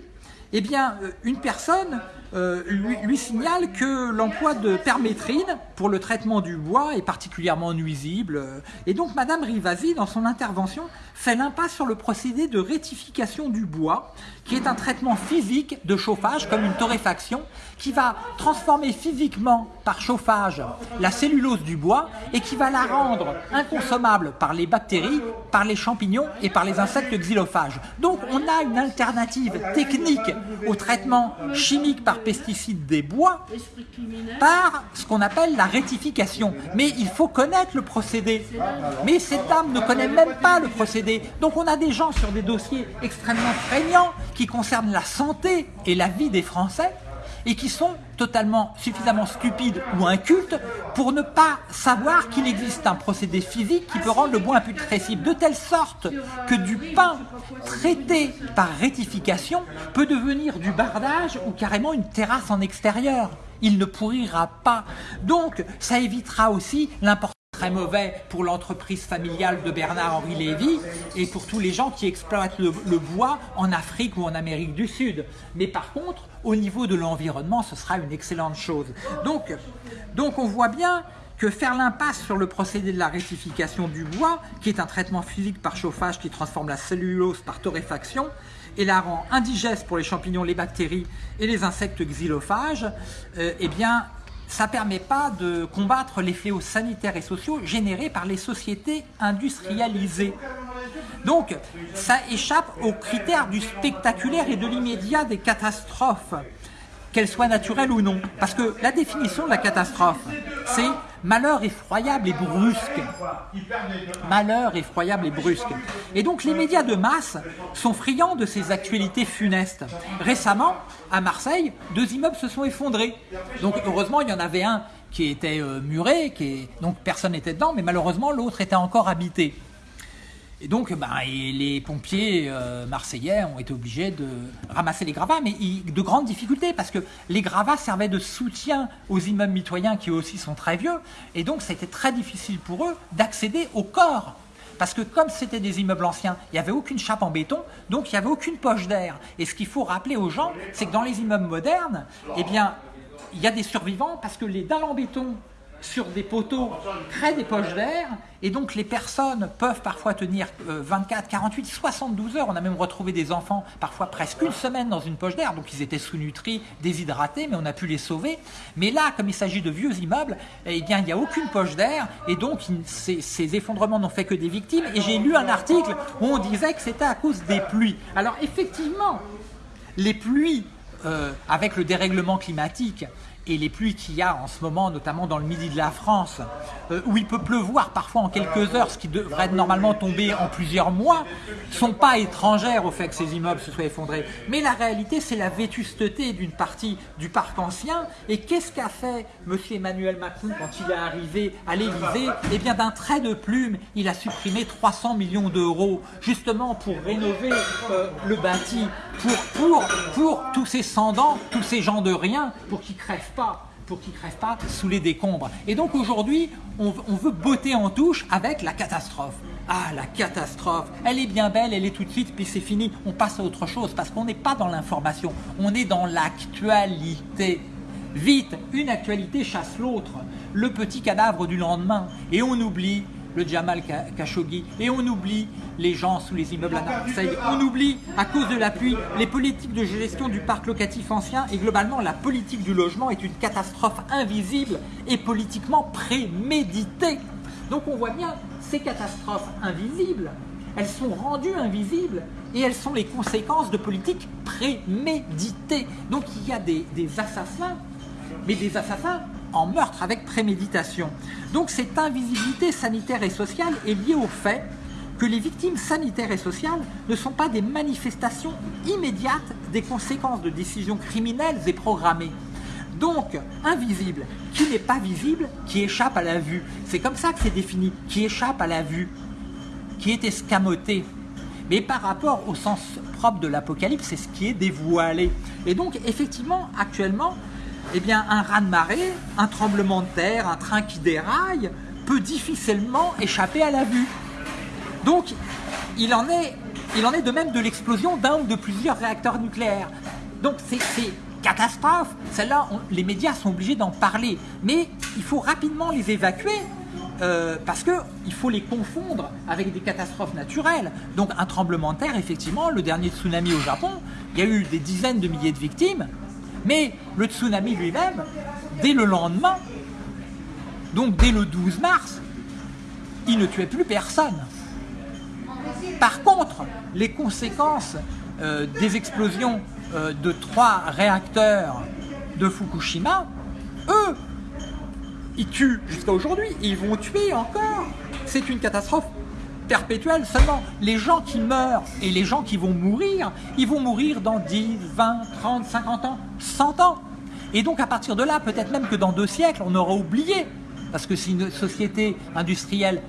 Speaker 1: eh bien, euh, une personne euh, lui, signale que l'emploi de permétrine pour le traitement du bois est particulièrement nuisible. euh, Et donc, Madame Rivasi, dans son intervention, fait l'impasse sur le procédé de rétification du bois, qui est un traitement physique de chauffage, comme une torréfaction, qui va transformer physiquement par chauffage la cellulose du bois et qui va la rendre inconsommable par les bactéries, par les champignons et par les insectes xylophages. Donc on a une alternative technique au traitement chimique par pesticides des bois par ce qu'on appelle la rectification. Mais il faut connaître le procédé. Mais cette dame ne connaît même pas le procédé. Donc on a des gens sur des dossiers extrêmement prégnants qui concernent la santé et la vie des Français et qui sont totalement suffisamment stupides ou incultes pour ne pas savoir qu'il existe un procédé physique qui peut rendre le bois imputrescible, de telle sorte que du pain traité par rectification peut devenir du bardage ou carrément une terrasse en extérieur. Il ne pourrira pas. Donc, ça évitera aussi l'importance très mauvais pour l'entreprise familiale de Bernard-Henri Lévy et pour tous les gens qui exploitent le, bois en Afrique ou en Amérique du Sud. Mais par contre, au niveau de l'environnement, ce sera une excellente chose. Donc, on voit bien que faire l'impasse sur le procédé de la rectification du bois, qui est un traitement physique par chauffage qui transforme la cellulose par torréfaction et la rend indigeste pour les champignons, les bactéries et les insectes xylophages, euh, eh bien, ça ne permet pas de combattre les fléaux sanitaires et sociaux générés par les sociétés industrialisées. Donc, ça échappe aux critères du spectaculaire et de l'immédiat des catastrophes, qu'elles soient naturelles ou non. Parce que la définition de la catastrophe, c'est malheur effroyable et brusque. Malheur effroyable et brusque. Et donc les médias de masse sont friands de ces actualités funestes. Récemment, à Marseille, deux immeubles se sont effondrés. Donc heureusement, il y en avait un qui était euh, muré, donc personne n'était dedans, mais malheureusement l'autre était encore habité. Et donc, et les pompiers euh, marseillais ont été obligés de ramasser les gravats, mais de grandes difficultés, parce que les gravats servaient de soutien aux immeubles mitoyens qui aussi sont très vieux, et donc été très difficile pour eux d'accéder au corps. Parce que comme c'était des immeubles anciens, il n'y avait aucune chape en béton, donc il n'y avait aucune poche d'air. Et ce qu'il faut rappeler aux gens, c'est que dans les immeubles modernes, eh il y a des survivants parce que les dalles en béton sur des poteaux créent des poches d'air et donc les personnes peuvent parfois tenir euh, 24, 48, 72 heures. On a même retrouvé des enfants parfois presque une semaine dans une poche d'air, donc ils étaient sous-nutris, déshydratés, mais on a pu les sauver. Mais là, comme il s'agit de vieux immeubles, eh il n'y a aucune poche d'air et donc ces effondrements n'ont fait que des victimes. Et j'ai lu un article où on disait que c'était à cause des pluies. Alors effectivement, les pluies, euh, avec le dérèglement climatique et les pluies qu'il y a en ce moment, notamment dans le midi de la France, euh, où il peut pleuvoir parfois en quelques heures, ce qui devrait normalement tomber en plusieurs mois, sont pas étrangères au fait que ces immeubles se soient effondrés. Mais la réalité, c'est la vétusteté d'une partie du parc ancien. Et qu'est-ce qu'a fait M. Emmanuel Macron quand il est arrivé à l'Élysée? Eh bien, d'un trait de plume, il a supprimé 300 millions d'euros, justement pour rénover euh, le bâti, pour, tous ces sans-dents, tous ces gens de rien, pour qu'ils crèvent pas pour qu'ils crèvent pas sous les décombres. Et donc aujourd'hui, on, on veut botter en touche avec la catastrophe. Ah, la catastrophe, elle est bien belle, elle est tout de suite, puis c'est fini, on passe à autre chose, parce qu'on n'est pas dans l'information, on est dans l'actualité. Vite, une actualité chasse l'autre, le petit cadavre du lendemain, et on oublie le Jamal Khashoggi, et on oublie les gens sous les immeubles à Marseille, on oublie, à cause de la pluie, les politiques de gestion du parc locatif ancien, et globalement, la politique du logement est une catastrophe invisible et politiquement préméditée. Donc on voit bien, ces catastrophes invisibles, elles sont rendues invisibles, et elles sont les conséquences de politiques préméditées. Donc il y a des, des assassins mais des assassins en meurtre avec préméditation. Donc cette invisibilité sanitaire et sociale est liée au fait que les victimes sanitaires et sociales ne sont pas des manifestations immédiates des conséquences de décisions criminelles et programmées. Donc, invisible, qui n'est pas visible, qui échappe à la vue. C'est comme ça que c'est défini, qui échappe à la vue, qui est escamoté. Mais par rapport au sens propre de l'Apocalypse, c'est ce qui est dévoilé. Et donc, effectivement, actuellement, eh bien, un raz-de-marée, un tremblement de terre, un train qui déraille, peut difficilement échapper à la vue. Donc, il en est, de même de l'explosion d'un ou de plusieurs réacteurs nucléaires. Donc, c'est catastrophe. Celles-là, les médias sont obligés d'en parler. Mais il faut rapidement les évacuer. euh, parce qu'il faut les confondre avec des catastrophes naturelles. Donc un tremblement de terre, effectivement, le dernier tsunami au Japon, il y a eu des dizaines de milliers de victimes, mais le tsunami lui-même, dès le lendemain, donc dès le 12 mars, il ne tuait plus personne. Par contre, les conséquences euh, des explosions euh, de trois réacteurs de Fukushima, eux, ils tuent jusqu'à aujourd'hui, ils vont tuer encore. C'est une catastrophe perpétuelle seulement. Les gens qui meurent et les gens qui vont mourir, ils vont mourir dans 10, 20, 30, 50 ans, 100 ans. Et donc à partir de là, peut-être même que dans deux siècles, on aura oublié. Parce que si une société industrielle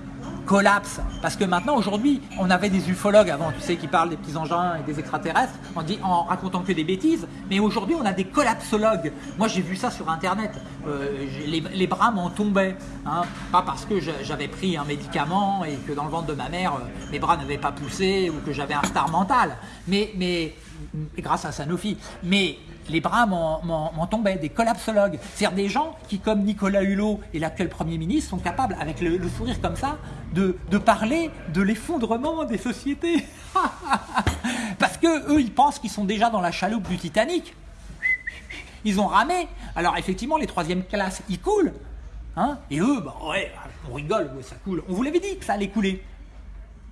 Speaker 1: collapse, parce que maintenant aujourd'hui, on avait des ufologues avant, tu sais, qui parlent des petits engins et des extraterrestres, en, dit, en racontant que des bêtises, mais aujourd'hui on a des collapsologues. Moi j'ai vu ça sur internet, Euh, les, les bras m'en tombaient, hein. pas parce que j'avais pris un médicament et que dans le ventre de ma mère, euh, mes bras n'avaient pas poussé ou que j'avais un star mental, mais, mais grâce à Sanofi, mais les bras m'en- tombaient, des collapsologues. C'est-à-dire des gens qui, comme Nicolas Hulot et l'actuel Premier ministre, sont capables, avec le, sourire comme ça, de, de parler de l'effondrement des sociétés. Parce que eux, ils pensent qu'ils sont déjà dans la chaloupe du Titanic. Ils ont ramé. Alors effectivement, les troisième classes, ils coulent. Hein et eux, bah ouais, on rigole, ça coule. On vous l'avait dit que ça allait couler.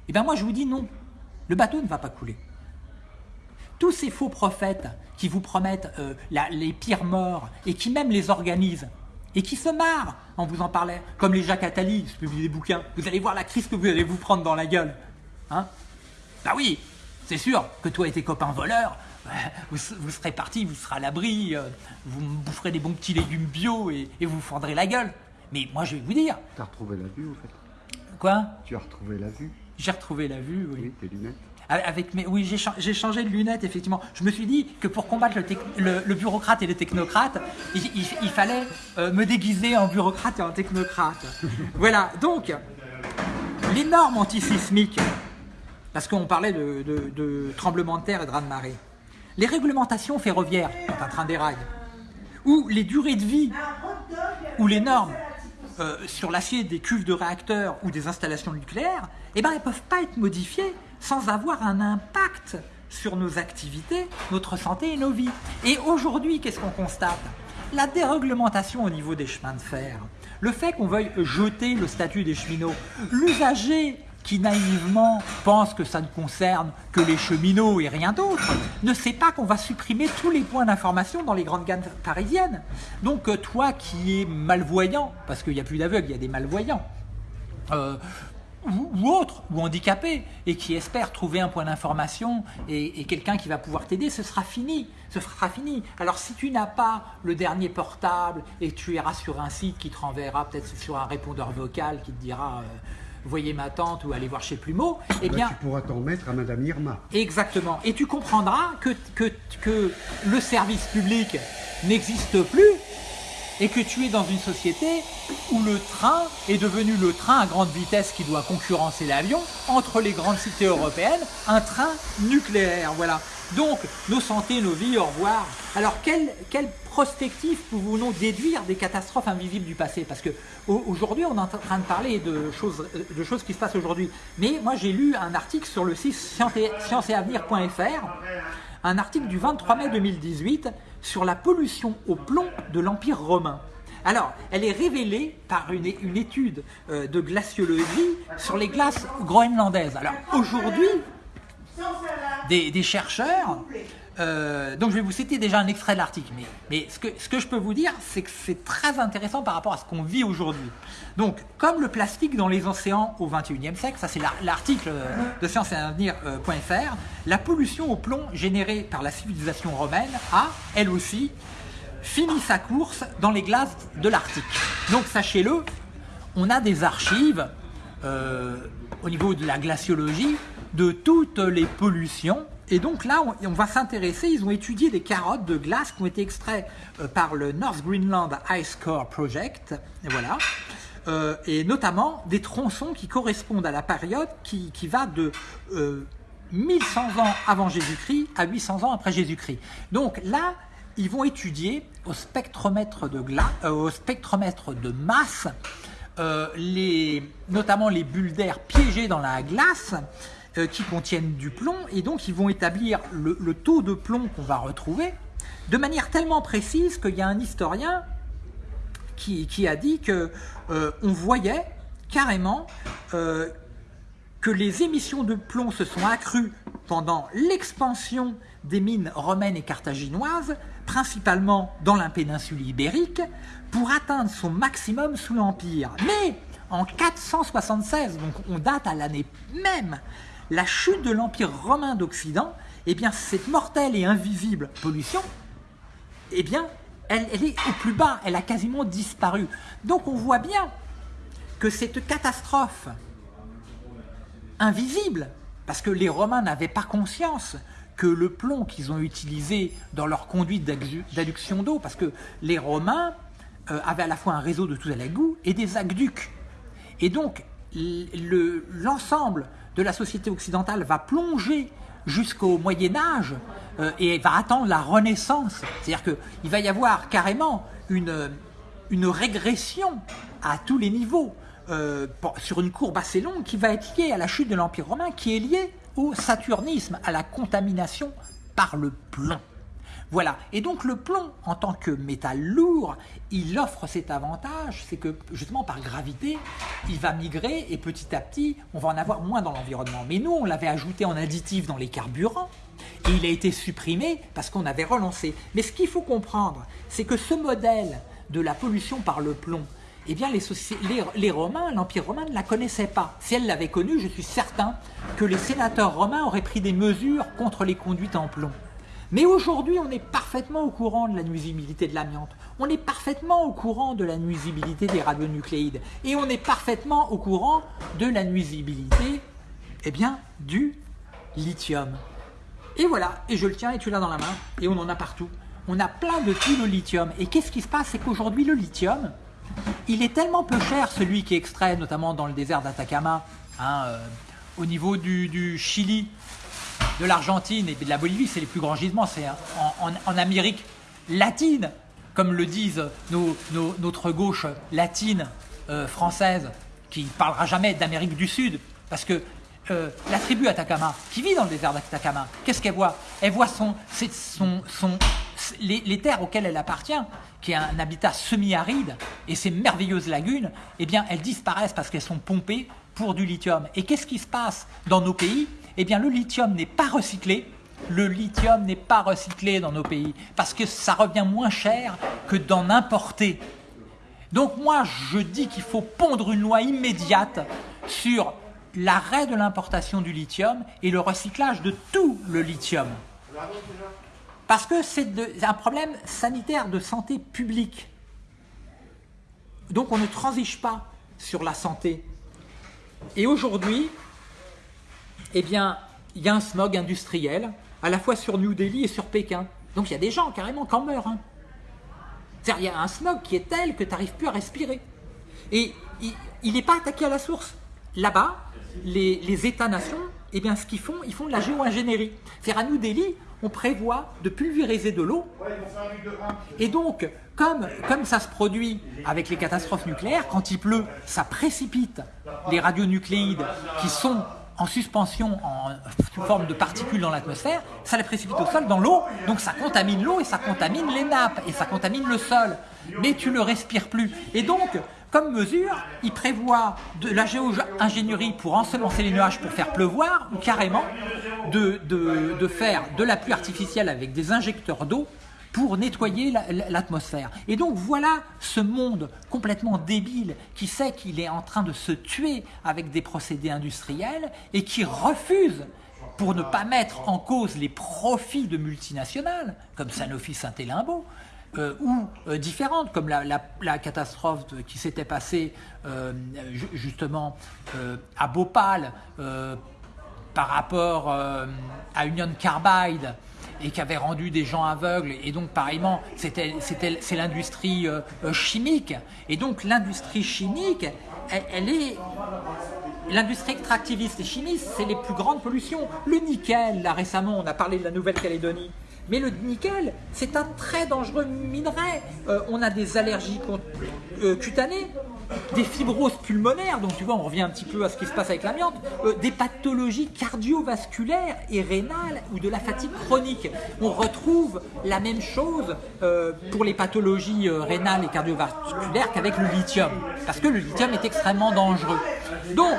Speaker 1: Et bien moi, je vous dis non. Le bateau ne va pas couler tous ces faux prophètes qui vous promettent euh, la- les pires morts et qui même les organisent et qui se marrent en vous en parlant, comme les Jacques Attali qui publient des bouquins. Vous allez voir la crise que vous allez vous prendre dans la gueule. Hein bah oui, c'est sûr que toi et tes copains voleurs, euh, vous, vous serez partis, vous serez à l'abri, euh, vous me boufferez des bons petits légumes bio et, et vous vous fendrez la gueule. Mais moi je vais vous dire,
Speaker 2: T'as retrouvé la vue, au fait?
Speaker 1: Quoi?
Speaker 2: Tu as retrouvé la vue?
Speaker 1: J'ai retrouvé la vue, oui.
Speaker 2: Oui, tes lunettes.
Speaker 1: Avec oui, j'ai cha- j'ai changé de lunettes, effectivement. Je me suis dit que pour combattre le, bureaucrate et le technocrate, il, fallait euh, me déguiser en bureaucrate et en technocrate. voilà, donc, les normes antisismiques, parce qu'on parlait de, de, de tremblement de terre et de raz-de-marée, les réglementations ferroviaires, quand un train déraille, ou les durées de vie, ou les normes euh, sur l'acier des cuves de réacteurs ou des installations nucléaires, eh ben, elles ne peuvent pas être modifiées sans avoir un impact sur nos activités, notre santé et nos vies. Et aujourd'hui, qu'est-ce qu'on constate? La déréglementation au niveau des chemins de fer, le fait qu'on veuille jeter le statut des cheminots, l'usager qui naïvement pense que ça ne concerne que les cheminots et rien d'autre, ne sait pas qu'on va supprimer tous les points d'information dans les grandes gares parisiennes. Donc euh, toi qui es malvoyant, parce qu'il n'y a plus d'aveugles, il y a des malvoyants, euh, ou, ou autre, ou handicapé, et qui espère trouver un point d'information et, et quelqu'un qui va pouvoir t'aider, ce sera fini. Ce sera fini. Alors si tu n'as pas le dernier portable et tu iras sur un site qui te renverra peut-être sur un répondeur vocal qui te dira euh, voyez ma tante ou allez voir chez Plumeau, eh bien
Speaker 2: tu pourras t'en mettre à Madame Irma.
Speaker 1: Exactement. Et tu comprendras que, que, que le service public n'existe plus et que tu es dans une société où le train est devenu le train à grande vitesse qui doit concurrencer l'avion entre les grandes cités européennes, un train nucléaire. Voilà. Donc, nos santé, nos vies, au revoir. Alors, quelle, quelle prospective pouvons-nous déduire des catastrophes invisibles du passé? Parce que au- aujourd'hui, on est en train de parler de choses, de choses qui se passent aujourd'hui. Mais moi, j'ai lu un article sur le site science et- scienceetavenir.fr, un article du 23 mai 2018 sur la pollution au plomb de l'Empire romain. Alors, elle est révélée par une, étude euh, de glaciologie sur les glaces groenlandaises. Alors, aujourd'hui, des chercheurs. Euh, donc je vais vous citer déjà un extrait de l'article, mais, ce, que, je peux vous dire, c'est que c'est très intéressant par rapport à ce qu'on vit aujourd'hui. Donc, comme le plastique dans les océans au XXIe siècle, ça c'est la- l'article euh, de scienceetavenir.fr, la pollution au plomb générée par la civilisation romaine a, elle aussi, fini sa course dans les glaces de l'Arctique. Donc sachez-le, on a des archives euh, au niveau de la glaciologie de toutes les pollutions. Et donc là, on, va s'intéresser, ils ont étudié des carottes de glace qui ont été extraites euh, par le North Greenland Ice Core Project. Et voilà. Euh, et notamment des tronçons qui correspondent à la période qui, va de euh, 1100 ans avant Jésus-Christ à 800 ans après Jésus-Christ. Donc là, ils vont étudier au spectromètre de, gla- euh, au spectromètre de masse, euh, les, notamment les bulles d'air piégées dans la glace euh, qui contiennent du plomb, et donc ils vont établir le, taux de plomb qu'on va retrouver de manière tellement précise qu'il y a un historien qui, qui a dit que euh, on voyait carrément euh, que les émissions de plomb se sont accrues pendant l'expansion des mines romaines et carthaginoises, principalement dans la péninsule ibérique, pour atteindre son maximum sous l'Empire. Mais en 476, donc on date à l'année même, la chute de l'Empire romain d'Occident, eh bien cette mortelle et invisible pollution eh bien, elle, est au plus bas, elle a quasiment disparu. Donc on voit bien que cette catastrophe invisible, parce que les Romains n'avaient pas conscience que le plomb qu'ils ont utilisé dans leur conduite d'addu- d'adduction d'eau, parce que les Romains euh, avaient à la fois un réseau de tout à l'égout et des aqueducs. Et donc, l'ensemble de la société occidentale va plonger jusqu'au Moyen Âge euh, et va attendre la Renaissance. C'est-à-dire qu'il va y avoir carrément une, régression à tous les niveaux euh, sur une courbe assez longue qui va être liée à la chute de l'Empire romain, qui est liée au saturnisme, à la contamination par le plomb. Voilà. Et donc le plomb, en tant que métal lourd, il offre cet avantage, c'est que justement par gravité, il va migrer et petit à petit, on va en avoir moins dans l'environnement. Mais nous, on l'avait ajouté en additif dans les carburants et il a été supprimé parce qu'on avait relancé. Mais ce qu'il faut comprendre, c'est que ce modèle de la pollution par le plomb, eh bien les, les Romains, l'Empire romain ne la connaissait pas. Si elle l'avait connue, je suis certain que les sénateurs romains auraient pris des mesures contre les conduites en plomb. Mais aujourd'hui, on est parfaitement au courant de la nuisibilité de l'amiante. On est parfaitement au courant de la nuisibilité des radionucléides. Et on est parfaitement au courant de la nuisibilité, eh du lithium. Et voilà, et je le tiens et tu l'as dans la main, et on en a partout. On a plein de puits de lithium. Et qu'est-ce qui se passe? C'est qu'aujourd'hui, le lithium, il est tellement peu cher, celui qui est extrait notamment dans le désert d'Atacama, hein, euh, au niveau du Chili, de l'Argentine et de la Bolivie, c'est les plus grands gisements, c'est en, Amérique latine, comme le disent nos- notre gauche latine euh, française, qui parlera jamais d'Amérique du Sud, parce que euh, la tribu Atacama, qui vit dans le désert d'Atacama, qu'est-ce qu'elle voit? Elle voit son, son, son- les, les terres auxquelles elle appartient, qui est un habitat semi-aride, et ces merveilleuses lagunes, eh bien, elles disparaissent parce qu'elles sont pompées pour du lithium. Et qu'est-ce qui se passe dans nos pays? Eh bien, le lithium n'est pas recyclé. Le lithium n'est pas recyclé dans nos pays parce que ça revient moins cher que d'en importer. Donc moi, je dis qu'il faut pondre une loi immédiate sur l'arrêt de l'importation du lithium et le recyclage de tout le lithium. Parce que c'est un problème sanitaire de santé publique. Donc on ne transige pas sur la santé. Et aujourd'hui, eh bien, il y a un smog industriel, à la fois sur New Delhi et sur Pékin. Donc il y a des gens carrément qui en meurent. Hein. C'est-à-dire, il y a un smog qui est tel que tu n'arrives plus à respirer. Et il n'est pas attaqué à la source. Là-bas, les, États-nations, eh bien, ce qu'ils font, ils font de la géo-ingénierie. C'est-à-dire, à New Delhi, on prévoit de pulvériser de l'eau. Et donc, comme, comme ça se produit avec les catastrophes nucléaires, quand il pleut, ça précipite les radionucléides qui sont en suspension en sous forme de particules dans l'atmosphère, ça les précipite au sol dans l'eau, donc ça contamine l'eau et ça contamine les nappes et ça contamine le sol. Mais tu ne respires plus. Et donc, comme mesure, il prévoit de la géo-ingénierie pour ensemencer les nuages pour faire pleuvoir ou carrément de faire de la pluie artificielle avec des injecteurs d'eau pour nettoyer l'atmosphère. Et donc voilà ce monde complètement débile qui sait qu'il est en train de se tuer avec des procédés industriels et qui refuse pour ne pas mettre en cause les profits de multinationales, comme Sanofi Saint-Hélimbaud, euh, ou euh, différentes, comme la, catastrophe qui s'était passée euh, justement à Bhopal par rapport à Union Carbide, et qui avait rendu des gens aveugles. Et donc, pareillement, c'est l'industrie euh, euh, chimique. Et donc, l'industrie chimique, elle, est... L'industrie extractiviste et chimiste, c'est les plus grandes pollutions. Le nickel, là récemment, on a parlé de la Nouvelle-Calédonie. Mais le nickel, c'est un très dangereux minerai. Euh, on a des allergies cutanées, des fibroses pulmonaires, donc tu vois, on revient un petit peu à ce qui se passe avec l'amiante, euh, des pathologies cardiovasculaires et rénales ou de la fatigue chronique. On retrouve la même chose euh, pour les pathologies euh, rénales et cardiovasculaires qu'avec le lithium, parce que le lithium est extrêmement dangereux. Donc,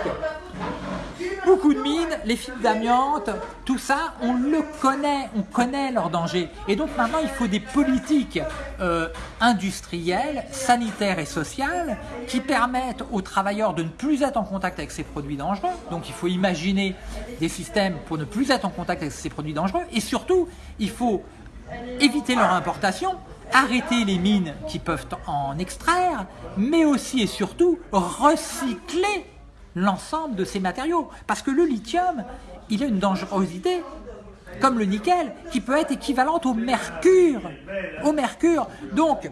Speaker 1: beaucoup de mines, les fibres d'amiante, tout ça, on le connaît, on connaît leurs dangers. Et donc maintenant, il faut des politiques euh, industrielles, sanitaires et sociales qui permettent aux travailleurs de ne plus être en contact avec ces produits dangereux. Donc il faut imaginer des systèmes pour ne plus être en contact avec ces produits dangereux. Et surtout, il faut éviter leur importation, arrêter les mines qui peuvent en extraire, mais aussi et surtout recycler l'ensemble de ces matériaux. Parce que le lithium, il a une dangerosité, comme le nickel, qui peut être équivalente au mercure. Au mercure. Donc,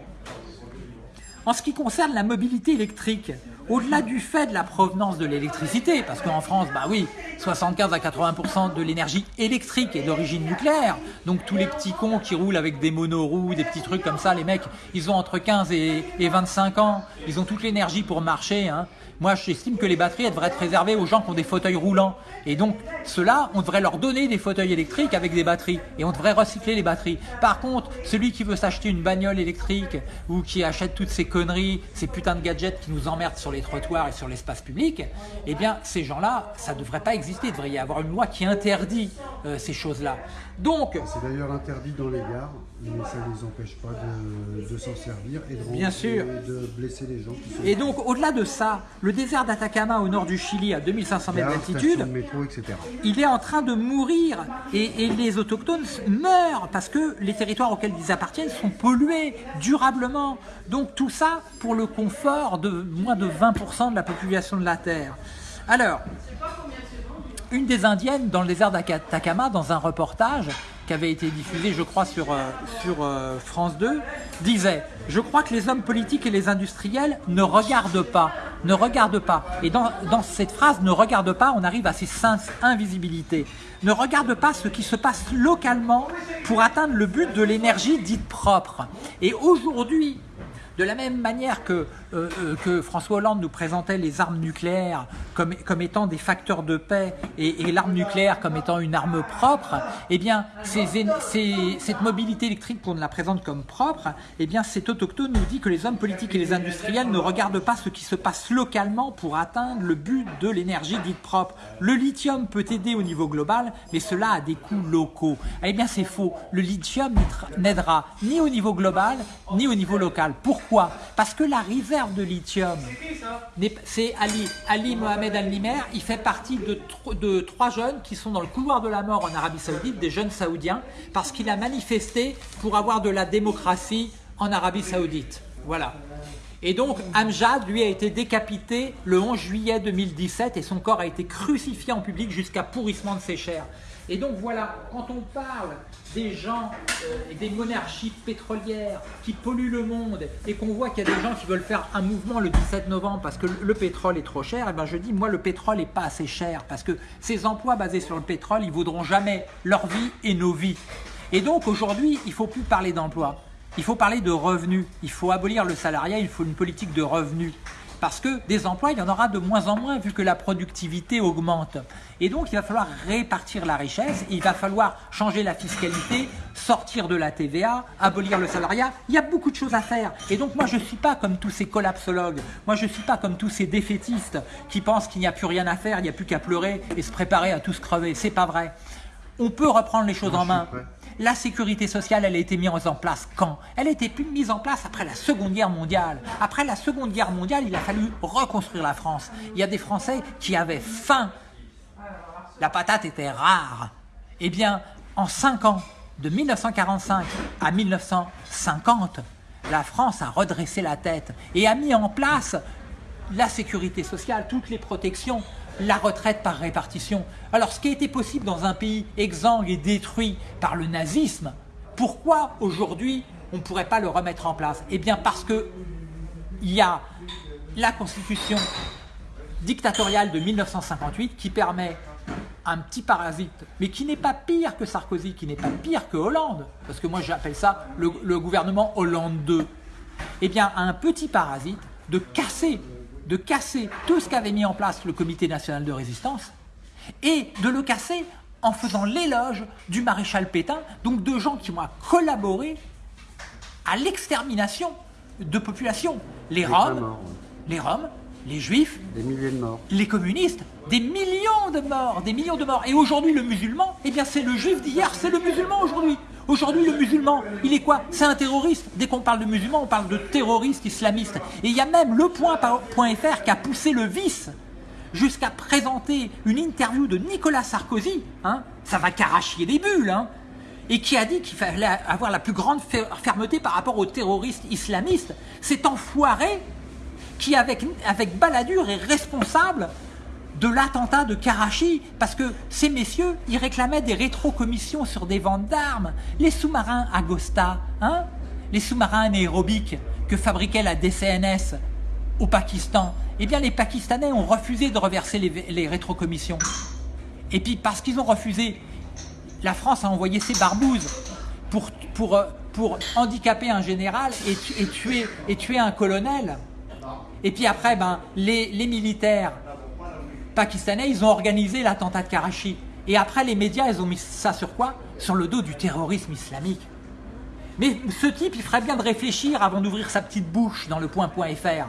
Speaker 1: en ce qui concerne la mobilité électrique, au-delà du fait de la provenance de l'électricité, parce qu'en France, bah oui, 75 à 80% de l'énergie électrique est d'origine nucléaire, donc tous les petits cons qui roulent avec des monoroues, des petits trucs comme ça, les mecs, ils ont entre 15 et, 25 ans, ils ont toute l'énergie pour marcher, hein. Moi, j'estime que les batteries devraient être réservées aux gens qui ont des fauteuils roulants. Et donc, ceux-là, on devrait leur donner des fauteuils électriques avec des batteries. Et on devrait recycler les batteries. Par contre, celui qui veut s'acheter une bagnole électrique ou qui achète toutes ces conneries, ces putains de gadgets qui nous emmerdent sur les trottoirs et sur l'espace public, eh bien, ces gens-là, ça ne devrait pas exister. Il devrait y avoir une loi qui interdit euh, ces choses-là. Donc...
Speaker 2: C'est d'ailleurs interdit dans les gares mais ça ne les empêche pas de, s'en servir et de,
Speaker 1: Bien sûr.
Speaker 2: de blesser les gens.
Speaker 1: et donc, au-delà de ça, le désert d'Atacama au nord du Chili, à 2500 mètres d'altitude, il est en train de mourir et, les autochtones meurent parce que les territoires auxquels ils appartiennent sont pollués durablement. Donc tout ça pour le confort de moins de 20% de la population de la Terre. Alors, une des indiennes dans le désert d'Atacama, dans un reportage, qui avait été diffusé, je crois, sur, euh, sur euh, France 2, disait « Je crois que les hommes politiques et les industriels ne regardent pas, ne regardent pas. » Et dans, cette phrase « ne regardent pas », on arrive à ces cinq invisibilités. Ne regardent pas ce qui se passe localement pour atteindre le but de l'énergie dite propre. Et aujourd'hui, De la même manière que, euh, euh, que François Hollande nous présentait les armes nucléaires comme, comme étant des facteurs de paix et, l'arme nucléaire comme étant une arme propre, eh bien, cette mobilité électrique qu'on la présente comme propre, eh bien, cet autochtone nous dit que les hommes politiques et les industriels ne regardent pas ce qui se passe localement pour atteindre le but de l'énergie dite propre. Le lithium peut aider au niveau global, mais cela a des coûts locaux. Eh bien, c'est faux. Le lithium n'aidera ni au niveau global, ni au niveau local. Parce que la réserve de lithium, c'est Ali, Ali Mohamed Al-Nimer, il fait partie de, de trois jeunes qui sont dans le couloir de la mort en Arabie Saoudite, des jeunes saoudiens, parce qu'il a manifesté pour avoir de la démocratie en Arabie Saoudite. Voilà. Et donc, Amjad, lui, a été décapité le 11 juillet 2017 et son corps a été crucifié en public jusqu'à pourrissement de ses chairs. Et donc voilà, quand on parle des gens euh, et des monarchies pétrolières qui polluent le monde et qu'on voit qu'il y a des gens qui veulent faire un mouvement le 17 novembre parce que le- le pétrole est trop cher, et ben je dis moi le pétrole n'est pas assez cher parce que ces emplois basés sur le pétrole, ils vaudront jamais leur vie et nos vies. Et donc aujourd'hui, il faut plus parler d'emploi. Il faut parler de revenus. Il faut abolir le salariat. Il faut une politique de revenus. Parce que des emplois, il y en aura de moins en moins vu que la productivité augmente. Et donc, il va falloir répartir la richesse. Il va falloir changer la fiscalité, sortir de la TVA, abolir le salariat. Il y a beaucoup de choses à faire. Et donc, moi, je ne suis pas comme tous ces collapsologues. Moi, je ne suis pas comme tous ces défaitistes qui pensent qu'il n'y a plus rien à faire, il n'y a plus qu'à pleurer et se préparer à tous crever. C'est pas vrai. On peut reprendre les choses
Speaker 2: Moi,
Speaker 1: en main. La sécurité sociale, elle a été mise en place quand? Elle a été mise en place après la Seconde Guerre mondiale. Après la Seconde Guerre mondiale, il a fallu reconstruire la France. Il y a des Français qui avaient faim. La patate était rare. Eh bien, en 5 ans, de 1945 à 1950, la France a redressé la tête et a mis en place la sécurité sociale, toutes les protections, la retraite par répartition. Alors ce qui a été possible dans un pays exsangue et détruit par le nazisme, pourquoi aujourd'hui on ne pourrait pas le remettre en place? Eh bien parce que il y a la constitution dictatoriale de 1958 qui permet un petit parasite, mais qui n'est pas pire que Sarkozy, qui n'est pas pire que Hollande, parce que moi j'appelle ça le, le gouvernement Hollande 2, eh bien un petit parasite de casser, de casser tout ce qu'avait mis en place le Comité national de résistance, et de le casser en faisant l'éloge du maréchal Pétain, donc de gens qui ont collaboré à l'extermination de populations. Les Roms,
Speaker 2: mort,
Speaker 1: les Roms, les Juifs,
Speaker 2: Des milliers de morts.
Speaker 1: les communistes, des millions de morts, des millions de morts. Et aujourd'hui, le musulman, eh bien, c'est le juif d'hier, c'est le musulman aujourd'hui. Aujourd'hui, le musulman, il est quoi? C'est un terroriste. Dès qu'on parle de musulman, on parle de terroriste islamiste. Et il y a même le point qui a poussé le vice jusqu'à présenter une interview de Nicolas Sarkozy, hein, ça va carachier les bulles, hein, et qui a dit qu'il fallait avoir la plus grande fer- fermeté par rapport aux terroristes islamistes. Cet enfoiré qui, avec, avec est responsable de l'attentat de Karachi, parce que ces messieurs, ils réclamaient des rétrocommissions sur des ventes d'armes. Les sous-marins Agosta, hein, les sous-marins anaérobiques que fabriquait la DCNS au Pakistan, eh bien les Pakistanais ont refusé de reverser les, rétrocommissions. Et puis parce qu'ils ont refusé, la France a envoyé ses barbouzes pour, pour, pour handicaper un général et, tu- et tuer, un colonel. Et puis après, ben, les militaires pakistanais, ils ont organisé l'attentat de Karachi. Et après, les médias, ils ont mis ça sur quoi? Sur le dos du terrorisme islamique. Mais ce type, il ferait bien de réfléchir avant d'ouvrir sa petite bouche dans le point.fr.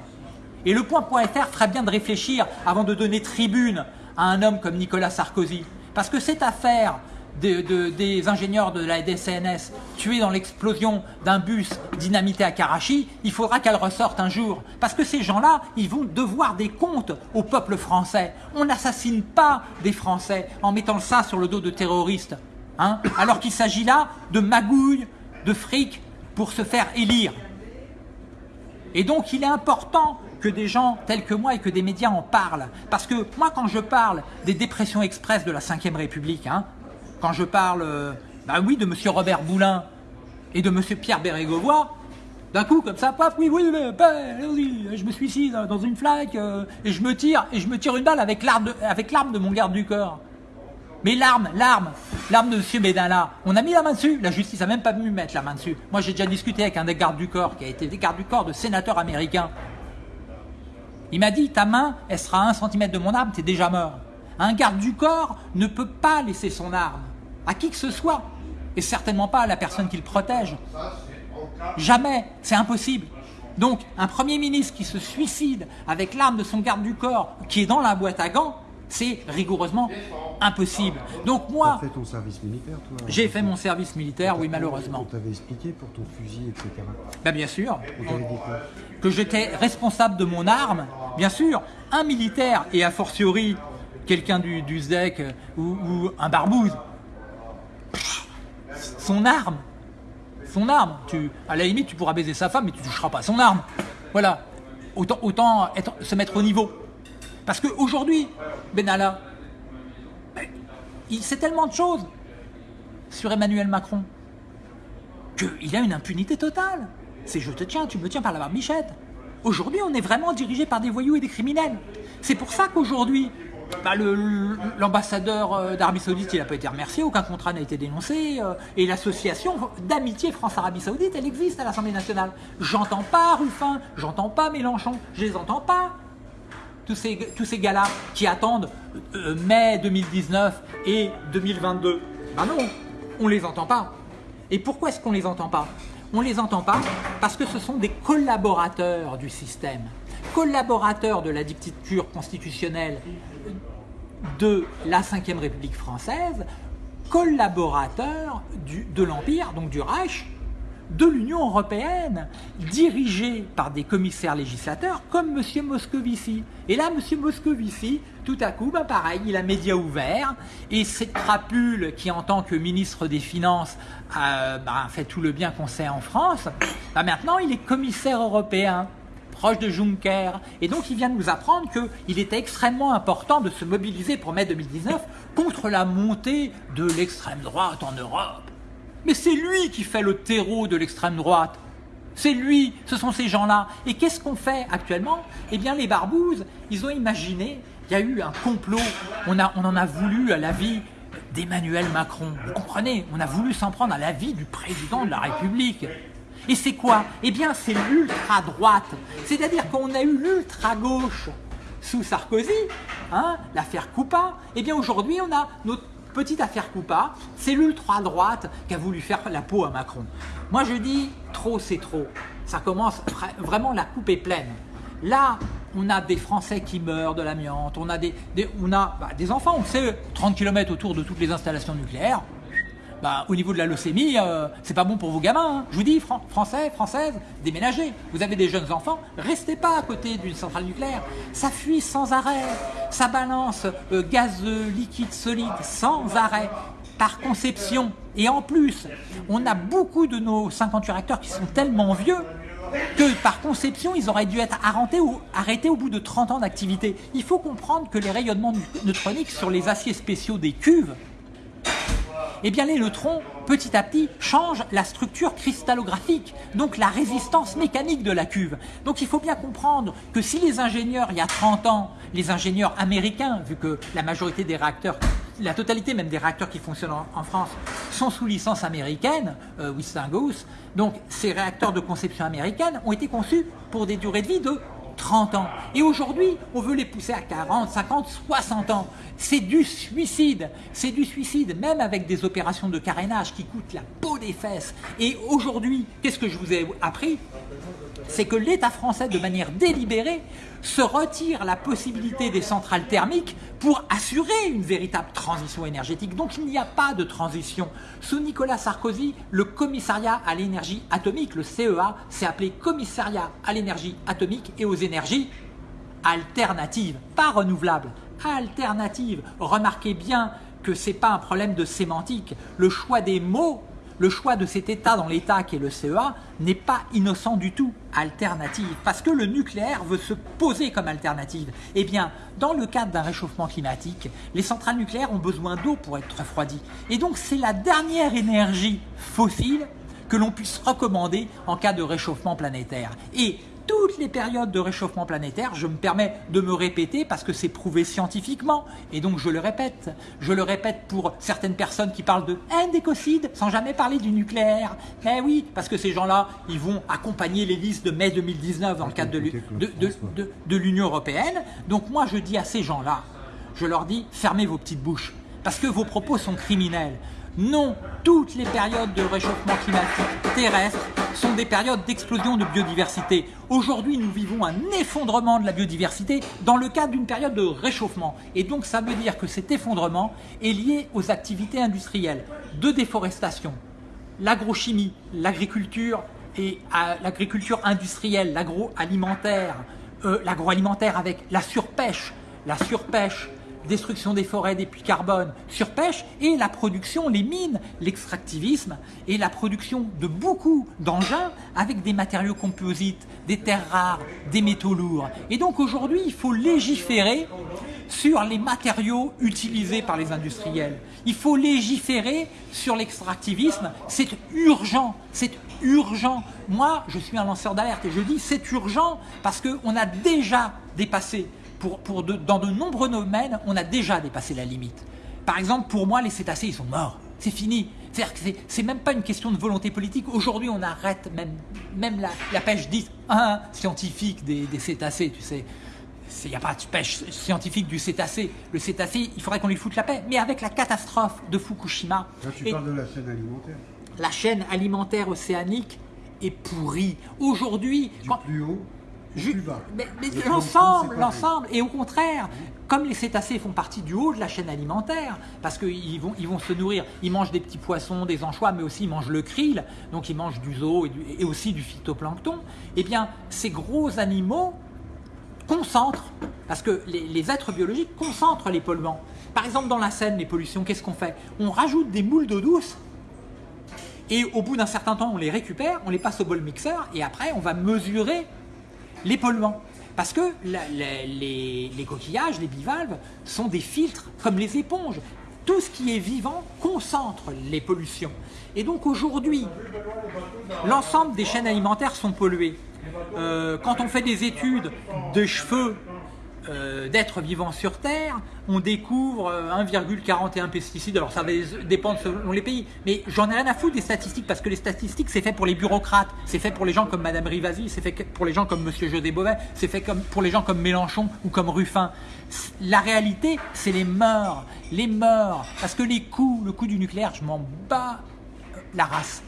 Speaker 1: Et le point.fr ferait bien de réfléchir avant de donner tribune à un homme comme Nicolas Sarkozy. Parce que cette affaire de- de- des ingénieurs de la DCNS tués dans l'explosion d'un bus dynamité à Karachi, il faudra qu'elle ressorte un jour. Parce que ces gens-là, ils vont devoir des comptes au peuple français. On n'assassine pas des Français en mettant ça sur le dos de terroristes. hein, alors qu'il s'agit là de magouilles, de fric pour se faire élire. Et donc, il est important que des gens tels que moi et que des médias en parlent. Parce que moi, quand je parle des dépressions express de la Ve République, hein, quand je parle, euh, bah oui, de M. Robert Boulin et de M. Pierre Bérégovoy, d'un coup, comme ça, paf, oui, oui, mais, bah, je me suicide dans une flaque euh, et je me tire et je me tire une balle avec l'arme de, de mon garde du corps. Mais l'arme, l'arme, l'arme de M. Benalla, on a mis la main dessus. La justice a même pas pu mettre la main dessus. Moi, j'ai déjà discuté avec un des gardes du corps qui a été des gardes du corps de sénateur américain. Il m'a dit, ta main, elle sera à un centimètre de mon arme, t'es déjà mort. Un garde du corps ne peut pas laisser son arme à qui que ce soit, et certainement pas à la personne qu'il protège. Jamais, c'est impossible. Donc, un Premier ministre qui se suicide avec l'arme de son garde du corps qui est dans la boîte à gants, c'est rigoureusement impossible. Donc moi,
Speaker 2: Tu fait ton service militaire, toi
Speaker 1: j'ai fait mon service militaire, oui, malheureusement.
Speaker 2: On t'avait expliqué pour ton fusil, etc.
Speaker 1: Ben, bien sûr,
Speaker 2: On t'avait dit quoi?
Speaker 1: Que j'étais responsable de mon arme, bien sûr, un militaire et a fortiori quelqu'un du, du SDEC euh, ou, ou un barbouze, son arme, son arme, tu, à la limite tu pourras baiser sa femme mais tu toucheras pas son arme. Voilà, autant, autant se mettre au niveau. Parce qu'aujourd'hui, Benalla, ben, il sait tellement de choses sur Emmanuel Macron qu'il a une impunité totale. C'est je te tiens, tu me tiens par la barbichette. Aujourd'hui, on est vraiment dirigé par des voyous et des criminels. C'est pour ça qu'aujourd'hui, bah, l'ambassadeur euh, d'Arabie Saoudite, il n'a pas été remercié, aucun contrat n'a été dénoncé, euh, et l'association d'amitié France-Arabie Saoudite, elle existe à l'Assemblée nationale. J'entends pas Ruffin, j'entends pas Mélenchon, je les entends pas tous ces, gars-là qui attendent euh, mai 2019 et 2022. Ben non, on les entend pas. Et pourquoi est-ce qu'on les entend pas? On les entend pas parce que ce sont des collaborateurs du système, collaborateurs de la dictature constitutionnelle de la Ve République française, collaborateurs du- de l'Empire, donc du Reich, de l'Union européenne, dirigés par des commissaires législateurs comme M. Moscovici. Et là, M. Moscovici, tout à coup, ben pareil, il a média ouvert, et cette crapule qui, en tant que ministre des Finances, a ben, fait tout le bien qu'on sait en France, ben maintenant, il est commissaire européen proche de Juncker. Et donc, il vient de nous apprendre qu'il était extrêmement important de se mobiliser pour mai 2019 contre la montée de l'extrême droite en Europe. Mais c'est lui qui fait le terreau de l'extrême droite. C'est lui, ce sont ces gens-là. Et qu'est-ce qu'on fait actuellement? Eh bien, les barbouzes, ils ont imaginé, il y a eu un complot, on, a, on en a voulu à la vie d'Emmanuel Macron. Vous comprenez? On a voulu s'en prendre à la vie du président de la République. Et c'est quoi? Eh bien, c'est l'ultra-droite. C'est-à-dire qu'on a eu l'ultra-gauche sous Sarkozy, hein, l'affaire Coupa. Eh bien, aujourd'hui, on a notre petite affaire Coupa. C'est l'ultra-droite qui a voulu faire la peau à Macron. Moi, je dis, trop, c'est trop. Ça commence, vra- vraiment, la coupe est pleine. Là, on a des Français qui meurent de l'amiante, on a des, des- on a, bah, des enfants, on sait, 30 km autour de toutes les installations nucléaires. Bah, au niveau de la leucémie, euh, c'est pas bon pour vos gamins. hein. Je vous dis, Fran- Français, Françaises, déménagez. Vous avez des jeunes enfants, restez pas à côté d'une centrale nucléaire. Ça fuit sans arrêt. Ça balance euh, gaz euh, liquide solide sans arrêt par conception. Et en plus, on a beaucoup de nos 58 réacteurs qui sont tellement vieux que par conception, ils auraient dû être arrêtés au, arrêtés au bout de 30 ans d'activité. Il faut comprendre que les rayonnements neutroniques sur les aciers spéciaux des cuves eh bien les neutrons, petit à petit, changent la structure cristallographique, donc la résistance mécanique de la cuve. Donc il faut bien comprendre que si les ingénieurs, il y a 30 ans, les ingénieurs américains, vu que la majorité des réacteurs, la totalité même des réacteurs qui fonctionnent en, France, sont sous licence américaine, euh, Westinghouse, donc ces réacteurs de conception américaine ont été conçus pour des durées de vie de 30 ans. Et aujourd'hui, on veut les pousser à 40, 50, 60 ans. C'est du suicide. C'est du suicide, même avec des opérations de carénage qui coûtent la peau des fesses. Et aujourd'hui, qu'est-ce que je vous ai appris? C'est que l'État français, de manière délibérée, se retire la possibilité des centrales thermiques pour assurer une véritable transition énergétique. Donc il n'y a pas de transition. Sous Nicolas Sarkozy, le commissariat à l'énergie atomique, le CEA, s'est appelé commissariat à l'énergie atomique et aux énergies alternatives, pas renouvelables, alternatives. Remarquez bien que ce n'est pas un problème de sémantique. Le choix des mots le choix de cet État dans l'État qui est le CEA n'est pas innocent du tout, alternative, parce que le nucléaire veut se poser comme alternative. Eh bien, dans le cadre d'un réchauffement climatique, les centrales nucléaires ont besoin d'eau pour être refroidies. Et donc, c'est la dernière énergie fossile que l'on puisse recommander en cas de réchauffement planétaire. Toutes les périodes de réchauffement planétaire, je me permets de me répéter parce que c'est prouvé scientifiquement, et donc je le répète. Je le répète pour certaines personnes qui parlent de indécocide sans jamais parler du nucléaire. Mais oui, parce que ces gens-là, ils vont accompagner les listes de mai 2019 dans le cadre de, l'U- de- de- de- de l'Union Européenne. Donc moi, je dis à ces gens-là, je leur dis, fermez vos petites bouches, parce que vos propos sont criminels. Non, toutes les périodes de réchauffement climatique terrestre sont des périodes d'explosion de biodiversité. Aujourd'hui, nous vivons un effondrement de la biodiversité dans le cadre d'une période de réchauffement. Et donc, ça veut dire que cet effondrement est lié aux activités industrielles de déforestation, l'agrochimie, l'agriculture et à l'agriculture industrielle, l'agroalimentaire, euh, l'agroalimentaire avec la surpêche, la surpêche, destruction des forêts, des puits carbone, surpêche et la production, les mines, l'extractivisme et la production de beaucoup d'engins avec des matériaux composites, des terres rares, des métaux lourds. Et donc aujourd'hui, il faut légiférer sur les matériaux utilisés par les industriels. Il faut légiférer sur l'extractivisme. C'est urgent, c'est urgent. Moi, je suis un lanceur d'alerte et je dis c'est urgent parce qu'on a déjà dépassé, pour, pour de- dans de nombreux domaines, on a déjà dépassé la limite. Par exemple, pour moi, les cétacés, ils sont morts. C'est fini. C'est-à-dire que c'est- même pas une question de volonté politique. Aujourd'hui, on arrête même, même la, la pêche dite hein, scientifique des, des cétacés, tu sais. Il n'y a pas de pêche scientifique du cétacé. Le cétacé, il faudrait qu'on lui foute la paix. Mais avec la catastrophe de Fukushima,
Speaker 2: Là, tu
Speaker 1: et
Speaker 2: parles de la chaîne alimentaire.
Speaker 1: la chaîne alimentaire océanique est pourrie. Aujourd'hui,
Speaker 2: Du
Speaker 1: quand-
Speaker 2: plus haut
Speaker 1: mais, mais l'ensemble, l'ensemble, et au contraire, comme les cétacés font partie du haut de la chaîne alimentaire, parce qu'ils vont, ils vont se nourrir, ils mangent des petits poissons, des anchois, mais aussi ils mangent le krill, donc ils mangent du zoo et, du- et aussi du phytoplancton, eh bien, ces gros animaux concentrent, parce que les, les êtres biologiques concentrent les polluants. Par exemple, dans la Seine, les pollutions, qu'est-ce qu'on fait? On rajoute des moules d'eau douce et au bout d'un certain temps, on les récupère, on les passe au bol mixeur et après, on va mesurer les polluants. Parce que les coquillages, les bivalves, sont des filtres comme les éponges. Tout ce qui est vivant concentre les pollutions. Et donc aujourd'hui, l'ensemble des chaînes alimentaires sont polluées. Euh, quand on fait des études de cheveux euh, d'êtres vivants sur Terre, on découvre euh, 1,41 pesticides. Alors ça va dépendre selon les pays, mais j'en ai rien à foutre des statistiques parce que les statistiques c'est fait pour les bureaucrates, c'est fait pour les gens comme Madame Rivasi, c'est fait pour les gens comme Monsieur José Bové, c'est fait comme pour les gens comme Mélenchon ou comme Ruffin. La réalité, c'est les morts, les morts, parce que les coûts, le coût du nucléaire, je m'en bats euh, la race.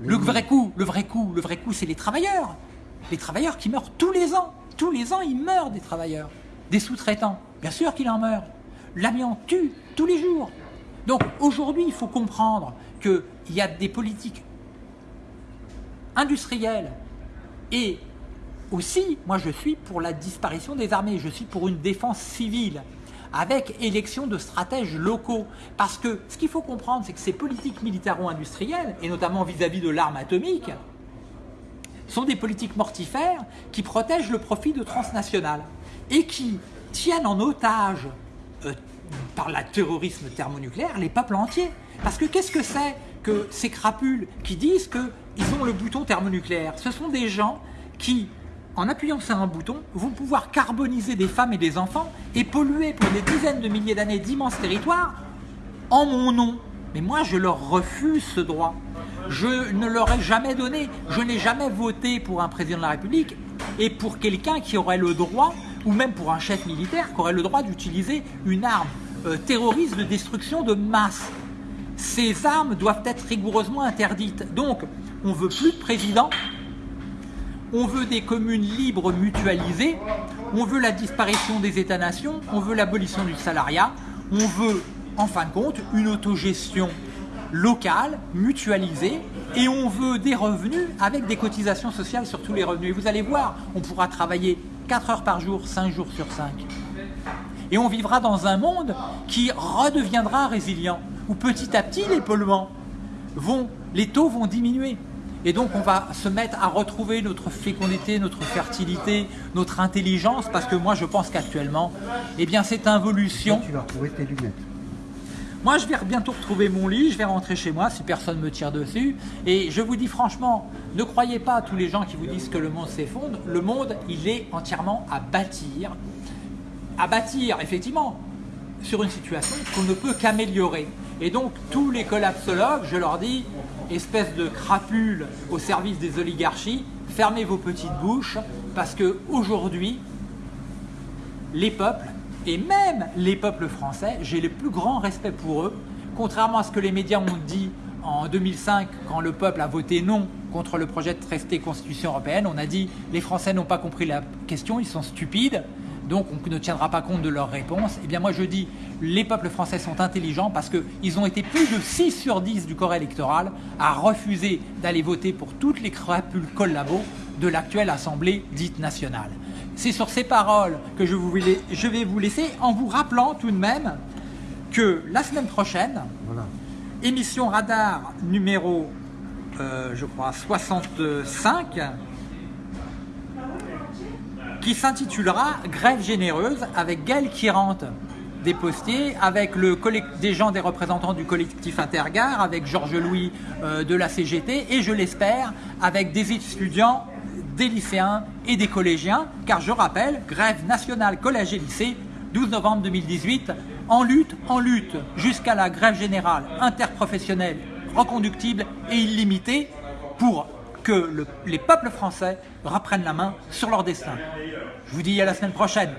Speaker 1: Le vrai coup, le vrai coup, le vrai coup, c'est les travailleurs. Les travailleurs qui meurent tous les ans. Tous les ans, ils meurent des travailleurs. Des sous-traitants. Bien sûr qu'il en meurt. L'amiante tue tous les jours. Donc aujourd'hui, il faut comprendre qu'il y a des politiques industrielles et aussi, moi je suis pour la disparition des armées, je suis pour une défense civile avec élection de stratèges locaux. Parce que ce qu'il faut comprendre, c'est que ces politiques militaro-industrielles, et notamment vis-à-vis de l'arme atomique, sont des politiques mortifères qui protègent le profit de transnationales et qui tiennent en otage euh, par le terrorisme thermonucléaire les peuples entiers. Parce que qu'est-ce que c'est que ces crapules qui disent qu'ils ont le bouton thermonucléaire? Ce sont des gens qui, en appuyant sur un bouton, vont pouvoir carboniser des femmes et des enfants et polluer pour des dizaines de milliers d'années d'immenses territoires en mon nom. Mais moi, je leur refuse ce droit. Je ne leur ai jamais donné. Je n'ai jamais voté pour un président de la République et pour quelqu'un qui aurait le droit, ou même pour un chef militaire, qui aurait le droit d'utiliser une arme euh, terroriste de destruction de masse. Ces armes doivent être rigoureusement interdites. Donc, on veut plus de président, on veut des communes libres mutualisées, on veut la disparition des États-nations, on veut l'abolition du salariat, on veut, en fin de compte, une autogestion locale, mutualisée, et on veut des revenus avec des cotisations sociales sur tous les revenus. Et vous allez voir, on pourra travailler 4 heures par jour, 5 jours sur 5. Et on vivra dans un monde qui redeviendra résilient, où petit à petit les polluants vont, les taux vont diminuer. Et donc on va se mettre à retrouver notre fécondité, notre fertilité, notre intelligence, parce que moi je pense qu'actuellement, eh bien cette involution,
Speaker 2: Tu vas retrouver tes lunettes.
Speaker 1: Moi, je vais bientôt retrouver mon lit, je vais rentrer chez moi si personne me tire dessus. Et je vous dis franchement, ne croyez pas à tous les gens qui vous disent que le monde s'effondre. Le monde, il est entièrement à bâtir. À bâtir, effectivement, sur une situation qu'on ne peut qu'améliorer. Et donc, tous les collapsologues, je leur dis, espèce de crapules au service des oligarchies, fermez vos petites bouches, parce que aujourd'hui, les peuples, et même les peuples français, j'ai le plus grand respect pour eux, contrairement à ce que les médias ont dit en 2005, quand le peuple a voté non contre le projet de traité Constitution européenne, on a dit les Français n'ont pas compris la question, ils sont stupides, donc on ne tiendra pas compte de leurs réponses. Eh bien moi je dis, les peuples français sont intelligents parce qu'ils ont été plus de 6 sur 10 du corps électoral à refuser d'aller voter pour toutes les crapules collabos de l'actuelle Assemblée dite nationale. C'est sur ces paroles que je, vais vous laisser en vous rappelant tout de même que la semaine prochaine, émission radar numéro, euh, je crois, 65, qui s'intitulera Grève généreuse avec Gaël Kirante des postiers, avec le des gens des représentants du collectif Intergare, avec Georges Louis euh, de la CGT et je l'espère avec des étudiants des lycéens et des collégiens, car je rappelle, grève nationale collège et lycée, 12 novembre 2018, en lutte, en lutte, jusqu'à la grève générale interprofessionnelle, reconductible et illimitée, pour que les peuples français reprennent la main sur leur destin. Je vous dis à la semaine prochaine.